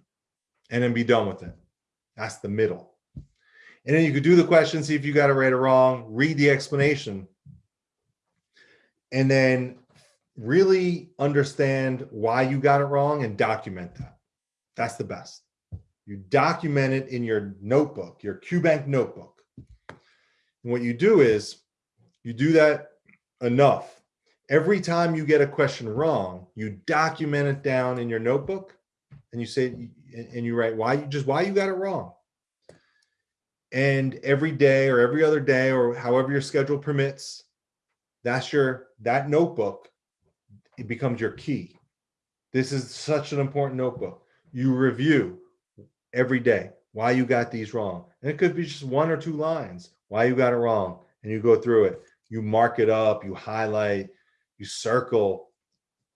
and then be done with it that's the middle and then you could do the question see if you got it right or wrong read the explanation and then really understand why you got it wrong and document that. That's the best. You document it in your notebook, your QBank notebook. What you do is you do that enough. Every time you get a question wrong, you document it down in your notebook and you say, and you write why you just why you got it wrong. And every day or every other day or however your schedule permits, that's your that notebook it becomes your key this is such an important notebook you review every day why you got these wrong and it could be just one or two lines why you got it wrong and you go through it you mark it up you highlight you circle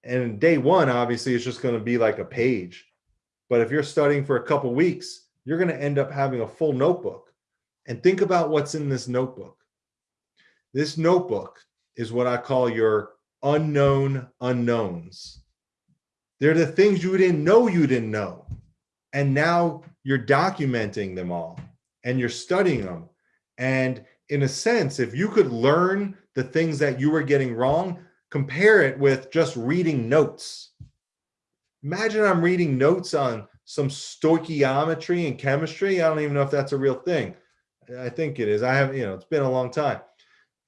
and day one obviously it's just going to be like a page but if you're studying for a couple weeks you're going to end up having a full notebook and think about what's in this notebook this notebook is what I call your unknown unknowns. They're the things you didn't know you didn't know. And now you're documenting them all and you're studying them. And in a sense, if you could learn the things that you were getting wrong, compare it with just reading notes. Imagine I'm reading notes on some stoichiometry and chemistry. I don't even know if that's a real thing. I think it is. I have, you know, it's been a long time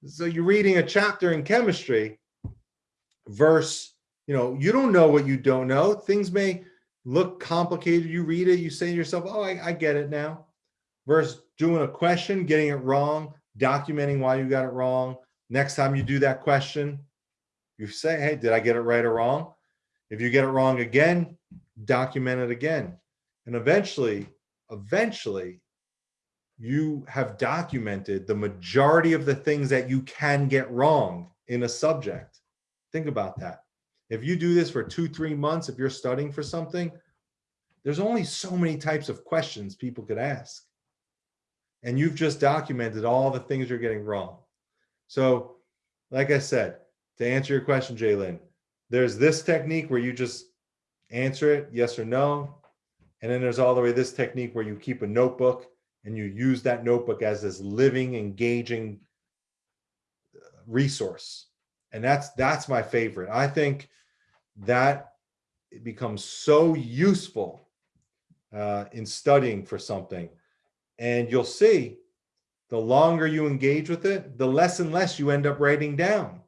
so you're reading a chapter in chemistry verse you know you don't know what you don't know things may look complicated you read it you say to yourself oh I, I get it now versus doing a question getting it wrong documenting why you got it wrong next time you do that question you say hey did i get it right or wrong if you get it wrong again document it again and eventually eventually you have documented the majority of the things that you can get wrong in a subject. Think about that. If you do this for two, three months, if you're studying for something, there's only so many types of questions people could ask. And you've just documented all the things you're getting wrong. So like I said, to answer your question, Jalen, there's this technique where you just answer it, yes or no. And then there's all the way this technique where you keep a notebook and you use that notebook as this living, engaging uh, resource. And that's that's my favorite. I think that it becomes so useful uh, in studying for something. And you'll see the longer you engage with it, the less and less you end up writing down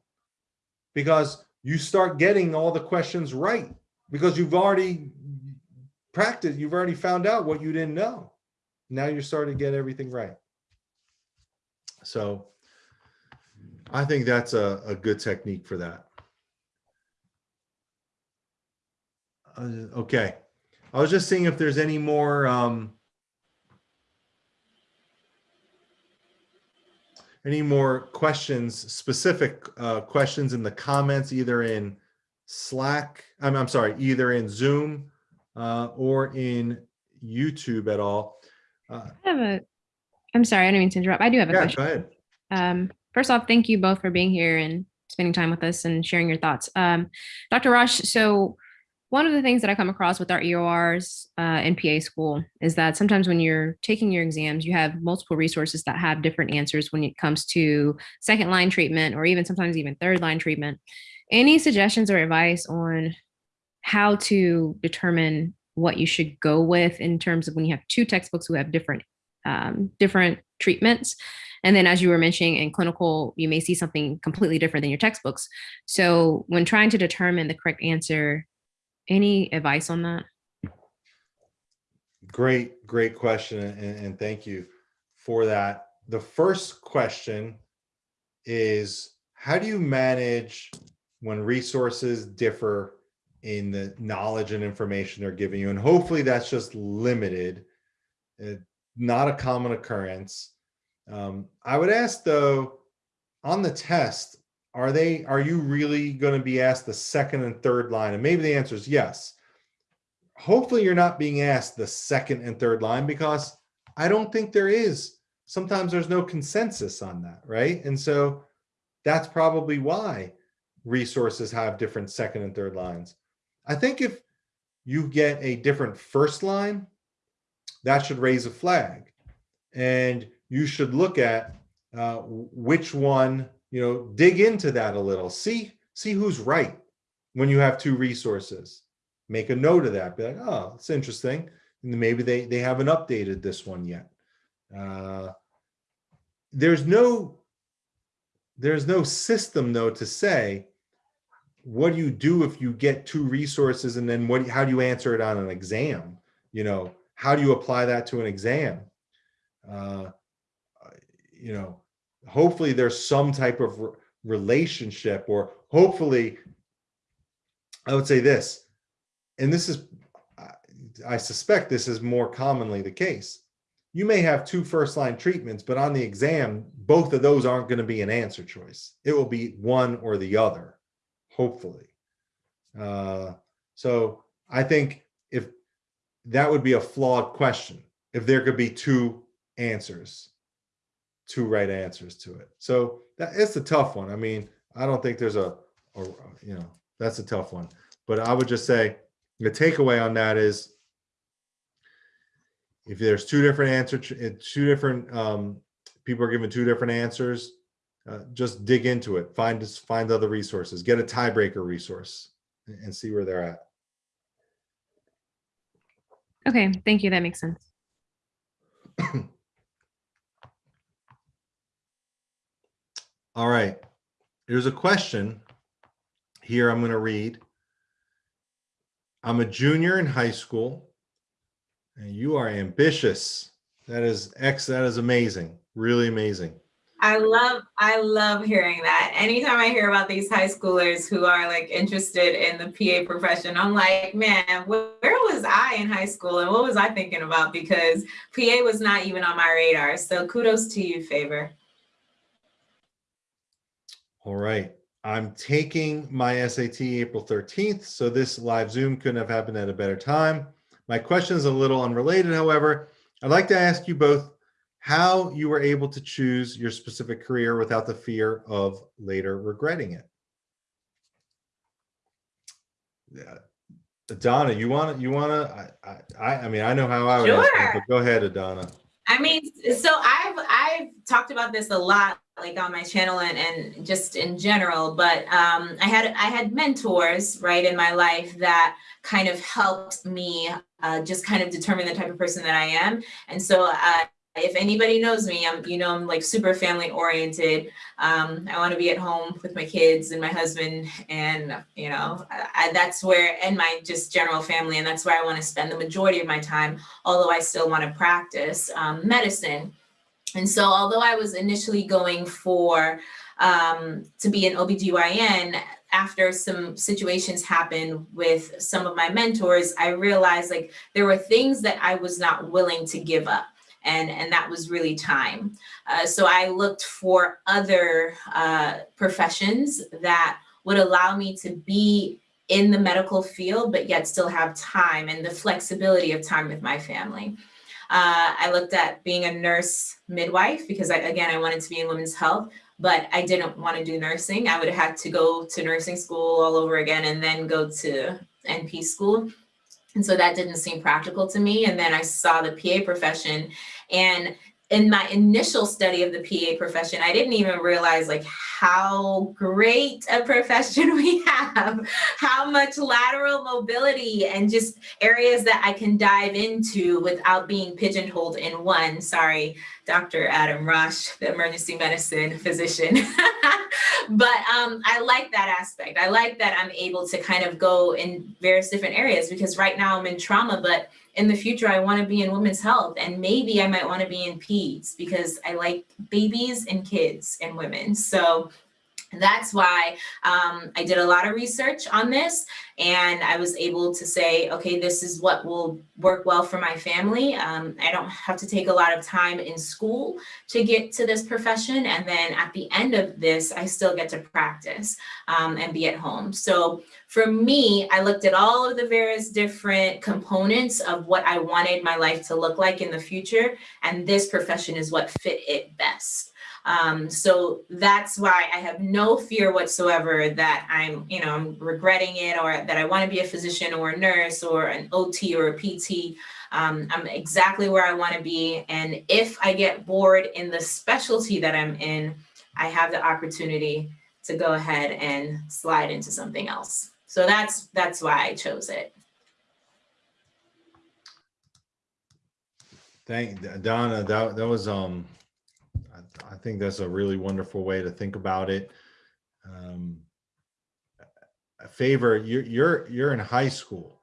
because you start getting all the questions right because you've already practiced, you've already found out what you didn't know now you're starting to get everything right. So I think that's a, a good technique for that. Uh, okay. I was just seeing if there's any more um, any more questions, specific uh, questions in the comments, either in Slack, I'm, I'm sorry, either in Zoom uh, or in YouTube at all. Uh, I have a, I'm sorry, I don't mean to interrupt. I do have a yeah, question. go ahead. Um, first off, thank you both for being here and spending time with us and sharing your thoughts. Um, Dr. Rosh, so one of the things that I come across with our EORs uh, in PA school is that sometimes when you're taking your exams, you have multiple resources that have different answers when it comes to second line treatment or even sometimes even third line treatment. Any suggestions or advice on how to determine what you should go with in terms of when you have two textbooks who have different um, different treatments. And then as you were mentioning in clinical, you may see something completely different than your textbooks. So when trying to determine the correct answer Any advice on that? Great, great question, and, and thank you for that. The first question is, how do you manage when resources differ in the knowledge and information they're giving you? And hopefully that's just limited, uh, not a common occurrence. Um, I would ask though, on the test, are they, are you really going to be asked the second and third line? And maybe the answer is yes hopefully you're not being asked the second and third line because I don't think there is. Sometimes there's no consensus on that, right? And so that's probably why resources have different second and third lines. I think if you get a different first line, that should raise a flag. And you should look at uh, which one, you know, dig into that a little. See, see who's right when you have two resources make a note of that. Be like, oh, it's interesting. And maybe they they haven't updated this one yet. Uh, there's no there's no system though to say what do you do if you get two resources and then what how do you answer it on an exam you know how do you apply that to an exam uh, you know hopefully there's some type of re relationship or hopefully i would say this and this is, I suspect this is more commonly the case. You may have two first line treatments, but on the exam, both of those aren't going to be an answer choice. It will be one or the other, hopefully. Uh, so I think if that would be a flawed question, if there could be two answers, two right answers to it. So that it's a tough one. I mean, I don't think there's a, a you know, that's a tough one. But I would just say the takeaway on that is if there's two different answers, two different um, people are given two different answers, uh, just dig into it. Find find other resources. Get a tiebreaker resource and see where they're at. Okay, thank you. That makes sense. All right. There's a question here I'm going to read. I'm a junior in high school and you are ambitious. That is X. That is amazing. Really amazing. I love, I love hearing that. Anytime I hear about these high schoolers who are like interested in the PA profession, I'm like, man, where was I in high school and what was I thinking about? Because PA was not even on my radar. So kudos to you, Favor. All right. I'm taking my SAT April 13th, so this live Zoom couldn't have happened at a better time. My question is a little unrelated, however. I'd like to ask you both how you were able to choose your specific career without the fear of later regretting it. Yeah. Donna, you want to, you want to, I, I, I mean, I know how I would sure. ask, but go ahead, Adana. I mean, so I've talked about this a lot like on my channel and, and just in general, but um, I had I had mentors right in my life that kind of helped me uh, just kind of determine the type of person that I am. And so uh, if anybody knows me, I'm, you know, I'm like super family oriented. Um, I want to be at home with my kids and my husband and, you know, I, that's where, and my just general family. And that's where I want to spend the majority of my time, although I still want to practice um, medicine. And so although I was initially going for um, to be an OBGYN, after some situations happened with some of my mentors, I realized like there were things that I was not willing to give up. And, and that was really time. Uh, so I looked for other uh, professions that would allow me to be in the medical field, but yet still have time and the flexibility of time with my family. Uh, I looked at being a nurse midwife because I, again, I wanted to be in women's health, but I didn't want to do nursing. I would have had to go to nursing school all over again and then go to NP school. And so that didn't seem practical to me. And then I saw the PA profession and in my initial study of the PA profession, I didn't even realize like how great a profession we have, how much lateral mobility and just areas that I can dive into without being pigeonholed in one. Sorry, Dr. Adam Rosh, the emergency medicine physician. but um, I like that aspect. I like that I'm able to kind of go in various different areas because right now I'm in trauma, but in the future I want to be in women's health and maybe I might want to be in peds because I like babies and kids and women. So that's why um, I did a lot of research on this and I was able to say, okay, this is what will work well for my family. Um, I don't have to take a lot of time in school to get to this profession. And then at the end of this, I still get to practice um, and be at home. So for me, I looked at all of the various different components of what I wanted my life to look like in the future. And this profession is what fit it best. Um, so that's why I have no fear whatsoever that I'm, you know, I'm regretting it or that I want to be a physician or a nurse or an OT or a PT. Um, I'm exactly where I want to be. And if I get bored in the specialty that I'm in, I have the opportunity to go ahead and slide into something else. So that's that's why I chose it. Thank Donna, that, that was, um, I, think that's a really wonderful way to think about it. Um, favor, you're, you're, you're in high school.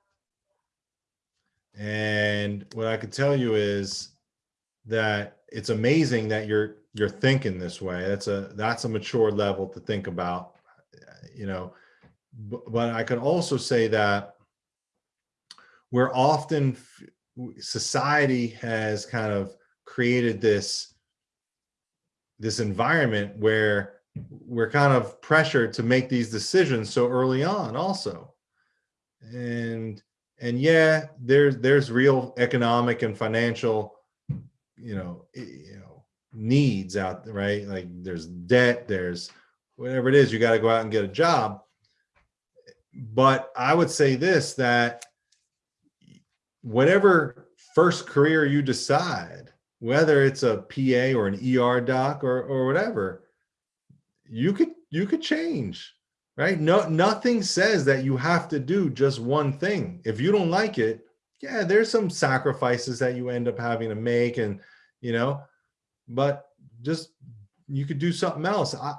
And what I could tell you is that it's amazing that you're, you're thinking this way. That's a, that's a mature level to think about, you know. But, but I could also say that we're often society has kind of created this this environment where we're kind of pressured to make these decisions so early on also. And and yeah there's there's real economic and financial you know you know needs out there right? Like there's debt there's whatever it is you got to go out and get a job. But i would say this that whatever first career you decide, whether it's a PA or an ER doc or or whatever, you could you could change, right? No, nothing says that you have to do just one thing. If you don't like it, yeah, there's some sacrifices that you end up having to make, and you know, but just you could do something else. I,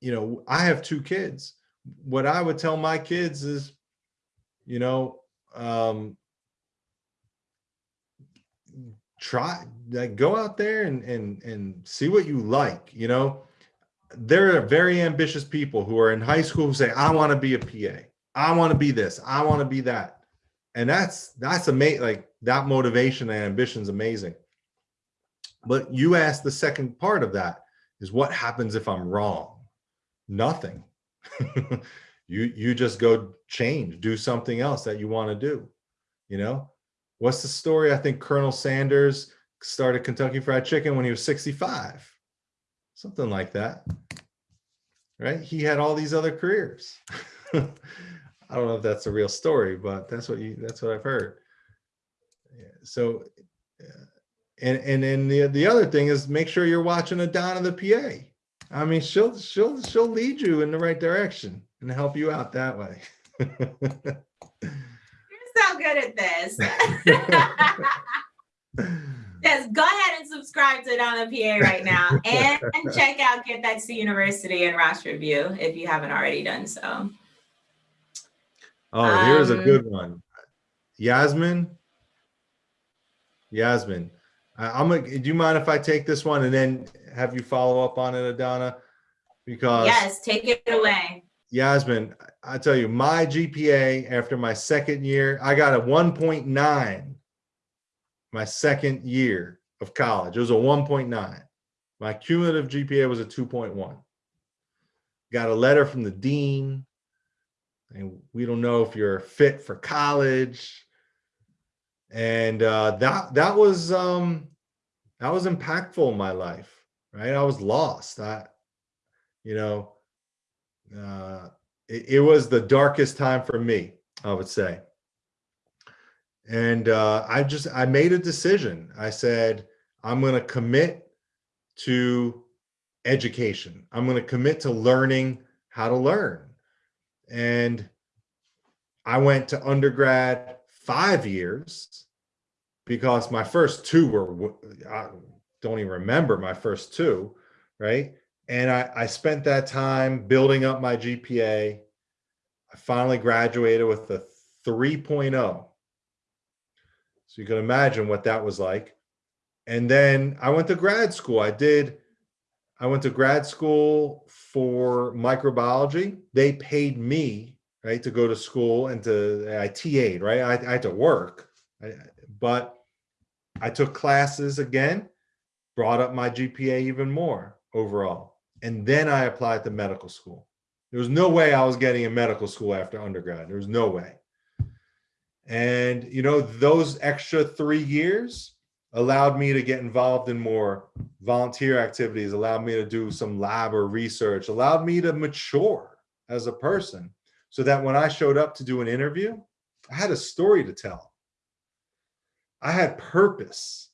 you know, I have two kids. What I would tell my kids is, you know, um, try like go out there and and and see what you like you know? There are very ambitious people who are in high school who say i want to be a pa i want to be this. I want to be that. And that's that's amazing like that motivation and ambition is amazing. But you ask the second part of that is what happens if i'm wrong? Nothing. You you just go change do something else that you want to do you know What's the story? I think Colonel Sanders started Kentucky Fried Chicken when he was 65, something like that. Right? He had all these other careers. I don't know if that's a real story, but that's what you that's what I've heard. So, and and then the the other thing is make sure you're watching a Donna the PA. I mean, she'll she'll she'll lead you in the right direction and help you out that way. So good at this. yes, go ahead and subscribe to Donna PA right now and, and check out Get That to University and Rosh Review if you haven't already done so. Oh, here's a Um, good one. Yasmin. Yasmin, I, I'm gonna, do you mind if I take this one and then have you follow up on it, Adana? Because Yes, take it away. Yasmin, I tell you, my GPA after my second year, I got a 1.9. My second year of college, it was a 1.9. My cumulative GPA was a 2.1. Got a letter from the dean, and we don't know if you're fit for college. And uh, that that was um, that was impactful in my life, right? I was lost. I, you know, uh, it, it was the darkest time for me, I would say. And uh, I just I made a decision. I said I'm going to commit to education. I'm going to commit to learning how to learn. And I went to undergrad five years because my first two were I don't even remember my first two, right? And I, I spent that time building up my GPA. I finally graduated with a 3.0. So you can imagine what that was like. And then I went to grad school. I did, I went to grad school for microbiology. They paid me, right, to go to school and to, I TA'd, right? I, I had to work, I- but I took classes again, brought up my GPA even more overall. And then I applied to medical school. There was no way I was getting a medical school after undergrad. There was no way. And, you know, those extra three years allowed me to get involved in more volunteer activities, allowed me to do some lab or research, allowed me to mature as a person so that when I showed up to do an interview, I had a story to tell. I had purpose,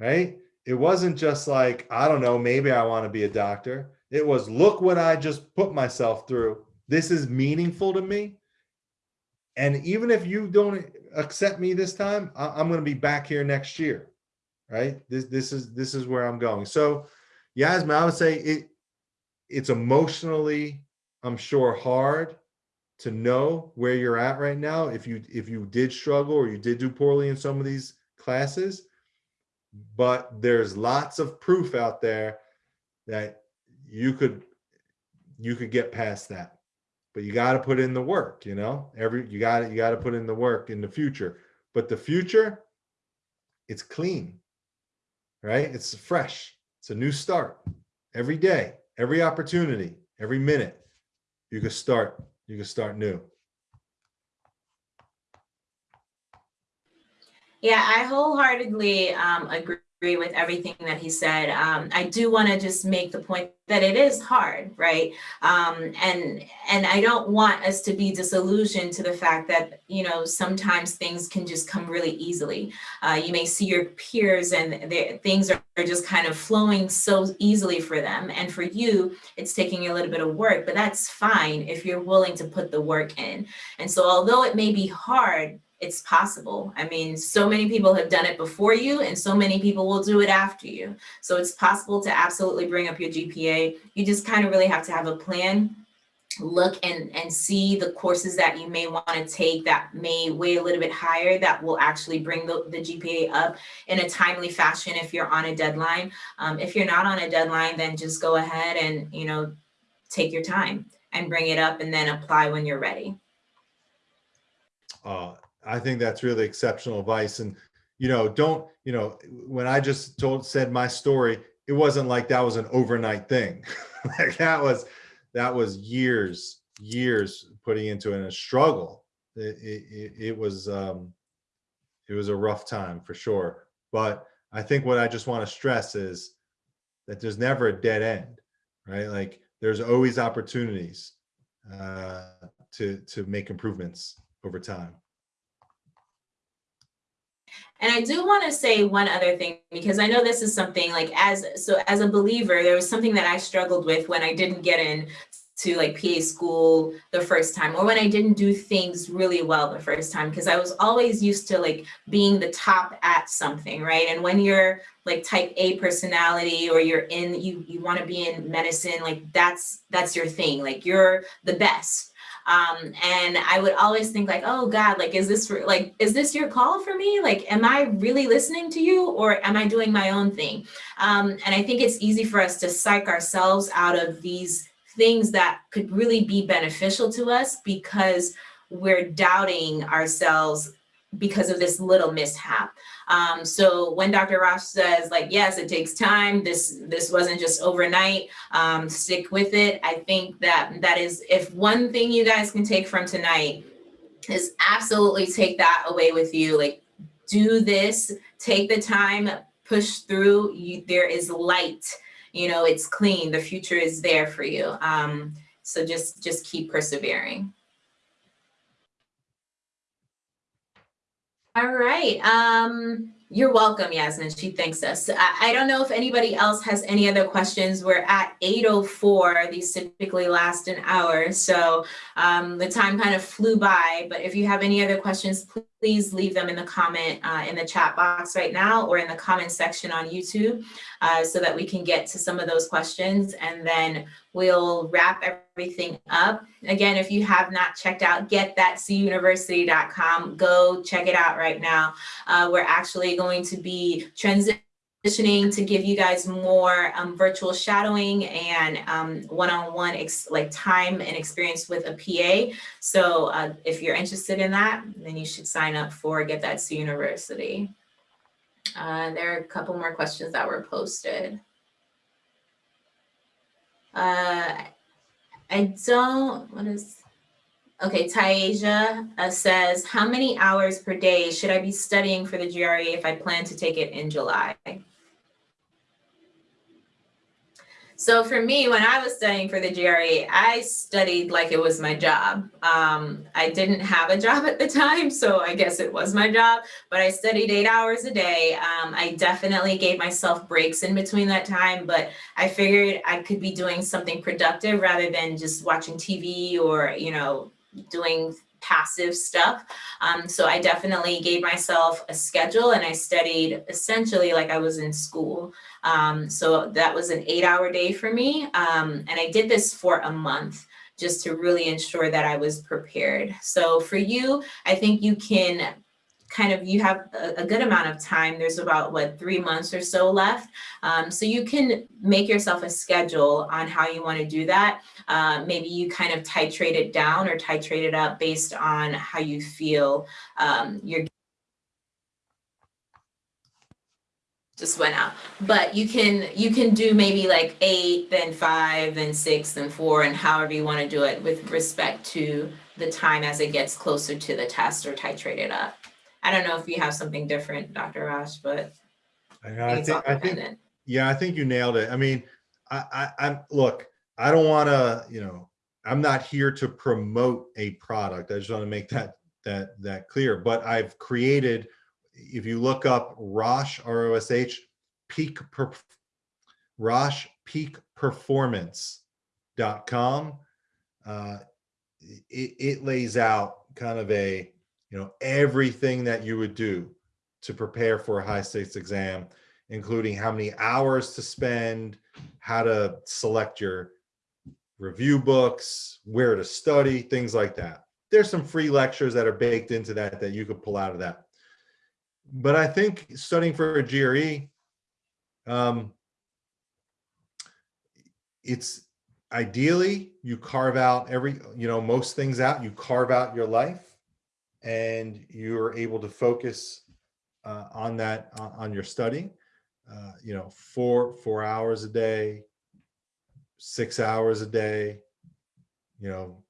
right? It wasn't just like, I don't know, maybe I want to be a doctor. It was, look what I just put myself through. This is meaningful to me. And even if you don't accept me this time, I, I'm going to be back here next year, right? This this is this is where I'm going. So, Yasmin, I would say it it's emotionally, I'm sure, hard to know where you're at right now. If you if you did struggle or you did do poorly in some of these classes, but there's lots of proof out there that you could you could get past that. But you got to put in the work you know? Every you got you got to put in the work in the future. But the future it's clean right? It's fresh. It's a new start. Every day every opportunity every minute you can start you can start new Yeah, I wholeheartedly um, agree with everything that he said. Um, I do want to just make the point that it is hard, right? Um, and and I don't want us to be disillusioned to the fact that you know sometimes things can just come really easily. Uh, you may see your peers and things are, are just kind of flowing so easily for them, and for you, it's taking a little bit of work. But that's fine if you're willing to put the work in. And so, although it may be hard, it's possible. I mean, so many people have done it before you and so many people will do it after you. So it's possible to absolutely bring up your GPA. You just kind of really have to have a plan. Look and, and see the courses that you may want to take that may weigh a little bit higher that will actually bring the, the GPA up in a timely fashion if you're on a deadline. Um, if you're not on a deadline, then just go ahead and, you know, take your time and bring it up and then apply when you're ready. uh, I think that's really exceptional advice. And, you know, don't, you know, when I just told, said my story, it wasn't like that was an overnight thing. like that was, that was years, years putting into it a struggle. It, it, it- it was, um, it was a rough time for sure. But I think what I just want to stress is that there's never a dead end, right? Like there's always opportunities uh, to, to make improvements over time. And I do want to say one other thing because I know this is something like as so as a believer, there was something that I struggled with when I didn't get in to like PA school the first time or when I didn't do things really well the first time because I was always used to like being the top at something, right? And when you're like type A personality or you're in you you want to be in medicine, like that's that's your thing. Like you're the best. Um, and I would always think like, oh God, like, is this like, is this your call for me? Like, am I really listening to you or am I doing my own thing? Um, and I think it's easy for us to psych ourselves out of these things that could really be beneficial to us because we're doubting ourselves because of this little mishap. Um, so when Dr. Rosh says like, yes, it takes time, this, this wasn't just overnight, um, stick with it. I think that that is, if one thing you guys can take from tonight is absolutely take that away with you. Like do this, take the time, push through, you, there is light, you know, it's clean, the future is there for you. Um, so just, just keep persevering. All right. Um, you're welcome, Yasmin. She thanks us. I, I don't know if anybody else has any other questions. We're at 8.04. These typically last an hour. So um, the time kind of flew by. But if you have any other questions, please leave them in the comment uh, in the chat box right now or in the comment section on YouTube uh, so that we can get to some of those questions and then we'll wrap everything up. Again, if you have not checked out getthatcuniversity.com, go check it out right now. Uh, we're actually going to be transitioning to give you guys more um, virtual shadowing and um, one-on-one like time and experience with a PA. So uh, if you're interested in that, then you should sign up for Get That to University. Uh, there are a couple more questions that were posted. Uh, I don't, what is, okay, Taisha uh, says, how many hours per day should I be studying for the GRE if I plan to take it in July? So for me, when I was studying for the GRE, I studied like it was my job. Um, I didn't have a job at the time, so I guess it was my job, but I studied eight hours a day. Um, I definitely gave myself breaks in between that time, but I figured I could be doing something productive rather than just watching TV or, you know, doing passive stuff. Um, so I definitely gave myself a schedule and I studied essentially like I was in school. Um, so that was an eight hour day for me. Um, and I did this for a month just to really ensure that I was prepared. So for you, I think you can kind of, you have a, good amount of time. There's about what, three months or so left. Um, so you can make yourself a schedule on how you wanna do that. Uh, maybe you kind of titrate it down or titrate it up based on how you feel um, you're just went out but you can you can do maybe like eight then five then six then four and however you want to do it with respect to the time as it gets closer to the test or titrate it up i don't know if you have something different dr Rosh, but I, I I think it's all think, I think, yeah, I think you nailed it. I mean, I, I, I'm, look, I don't want to, you know, I'm not here to promote a product. I just want to make that, that, that clear, but I've created, if you look up Rosh, R-O-S-H, peak, per, Rosh peak performance.com. Uh, it, it lays out kind of a, you know, everything that you would do to prepare for a high stakes exam, including how many hours to spend, how to select your review books, where to study, things like that. There's some free lectures that are baked into that that you could pull out of that. But I think studying for a GRE, um, it's ideally you carve out every, you know, most things out, you carve out your life and you're able to focus uh, on that, on, on your study. Uh, you know, four, four hours a day, six hours a day, you know,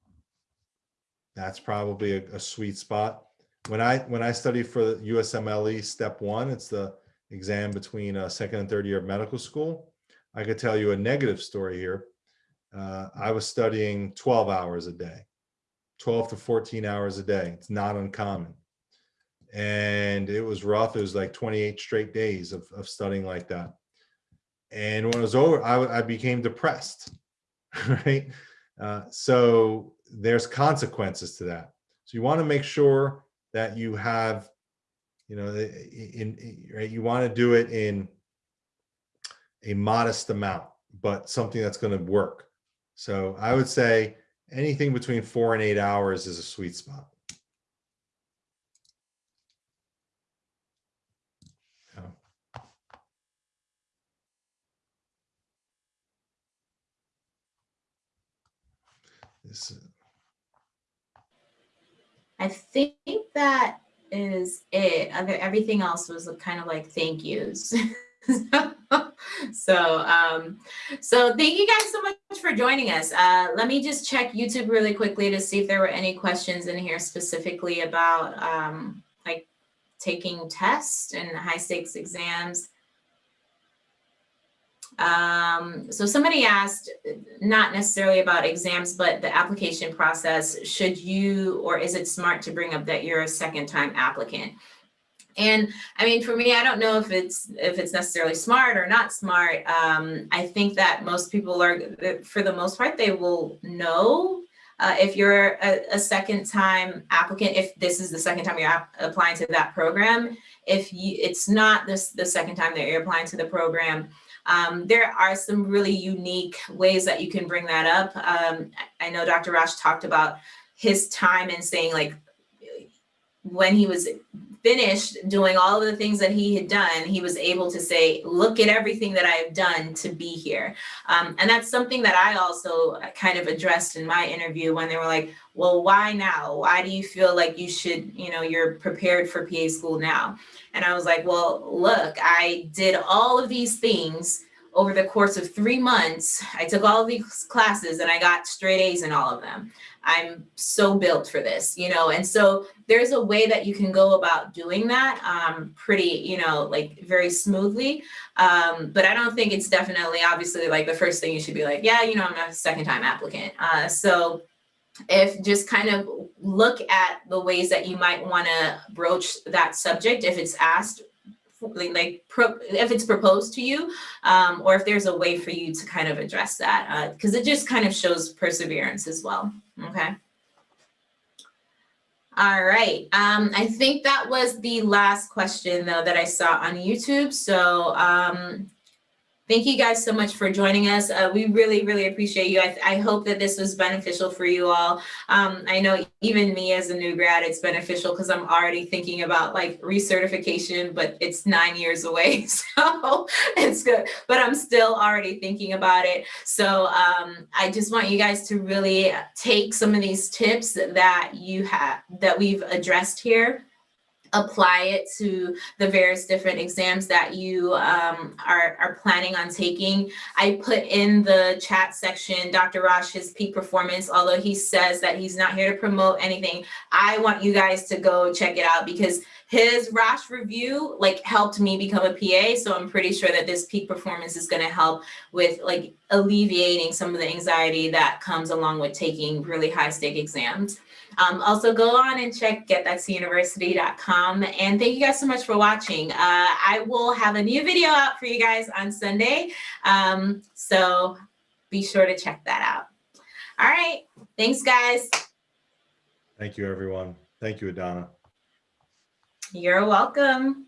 that's probably a, a sweet spot. When I, when I study for the USMLE step one, it's the exam between uh, second and third year of medical school. I could tell you a negative story here. Uh, I was studying 12 hours a day, 12 to 14 hours a day. It's not uncommon. And it was rough. It was like 28 straight days of, of studying like that. And when it was over, I, I became depressed, right? Uh, so there's consequences to that. So you want to make sure that you have, you know, eh, eh, in, in right, you want to do it in a modest amount, but something that's going to work. So I would say anything between four and eight hours is a sweet spot. This, is- I think that is it. Everything else was kind of like thank yous. so um so thank you guys so much for joining us. Uh let me just check youtube really quickly to see if there were any questions in here specifically about um like taking tests and high stakes exams. Um, so somebody asked, not necessarily about exams, but the application process, should you, or is it smart to bring up that you're a second time applicant? And I mean, for me, I don't know if it's if it's necessarily smart or not smart. Um, I think that most people are, for the most part, they will know Uh, if you're a, a second time applicant, if this is the second time you're applying to that program, if you, it's not this, the second time that you're applying to the program, um, there are some really unique ways that you can bring that up. Um, I know Dr. Rosh talked about his time and saying like, when he was finished doing all of the things that he had done, he was able to say, look at everything that I have done to be here. Um, and that's something that I also kind of addressed in my interview when they were like, well, why now? Why do you feel like you should, you know, you're prepared for PA school now? And I was like, well, look, I did all of these things over the course of three months. I took all of these classes and I got straight A's in all of them. I'm so built for this, you know, and so there's a way that you can go about doing that um, pretty, you know, like very smoothly. Um, but I don't think it's definitely obviously like the first thing you should be like, yeah, you know, I'm a second time applicant. Uh, so if just kind of look at the ways that you might want to broach that subject if it's asked like, pro, if it's proposed to you um, or if there's a way for you to kind of address that because it just kind of shows perseverance as well okay. All right. Um, i think that was the last question though that i saw on youtube. So um, Thank you guys so much for joining us. Uh, we really, really appreciate you. I, I hope that this was beneficial for you all. Um, I know even me as a new grad, it's beneficial because I'm already thinking about like recertification, but it's nine years away. So it's good, but I'm still already thinking about it. So um, I just want you guys to really take some of these tips that you have, that we've addressed here apply it to the various different exams that you um, are, are planning on taking. I put in the chat section, Dr. Rosh, his peak performance, although he says that he's not here to promote anything, I want you guys to go check it out because his Rosh review like helped me become a PA. So I'm pretty sure that this peak performance is gonna help with like alleviating some of the anxiety that comes along with taking really high stake exams. Um, also go on and check getthatuniversity.com. And thank you guys so much for watching. Uh, I will have a new video out for you guys on Sunday. Um, so be sure to check that out. All right. Thanks, guys. Thank you, everyone. Thank you, Adana. You're welcome.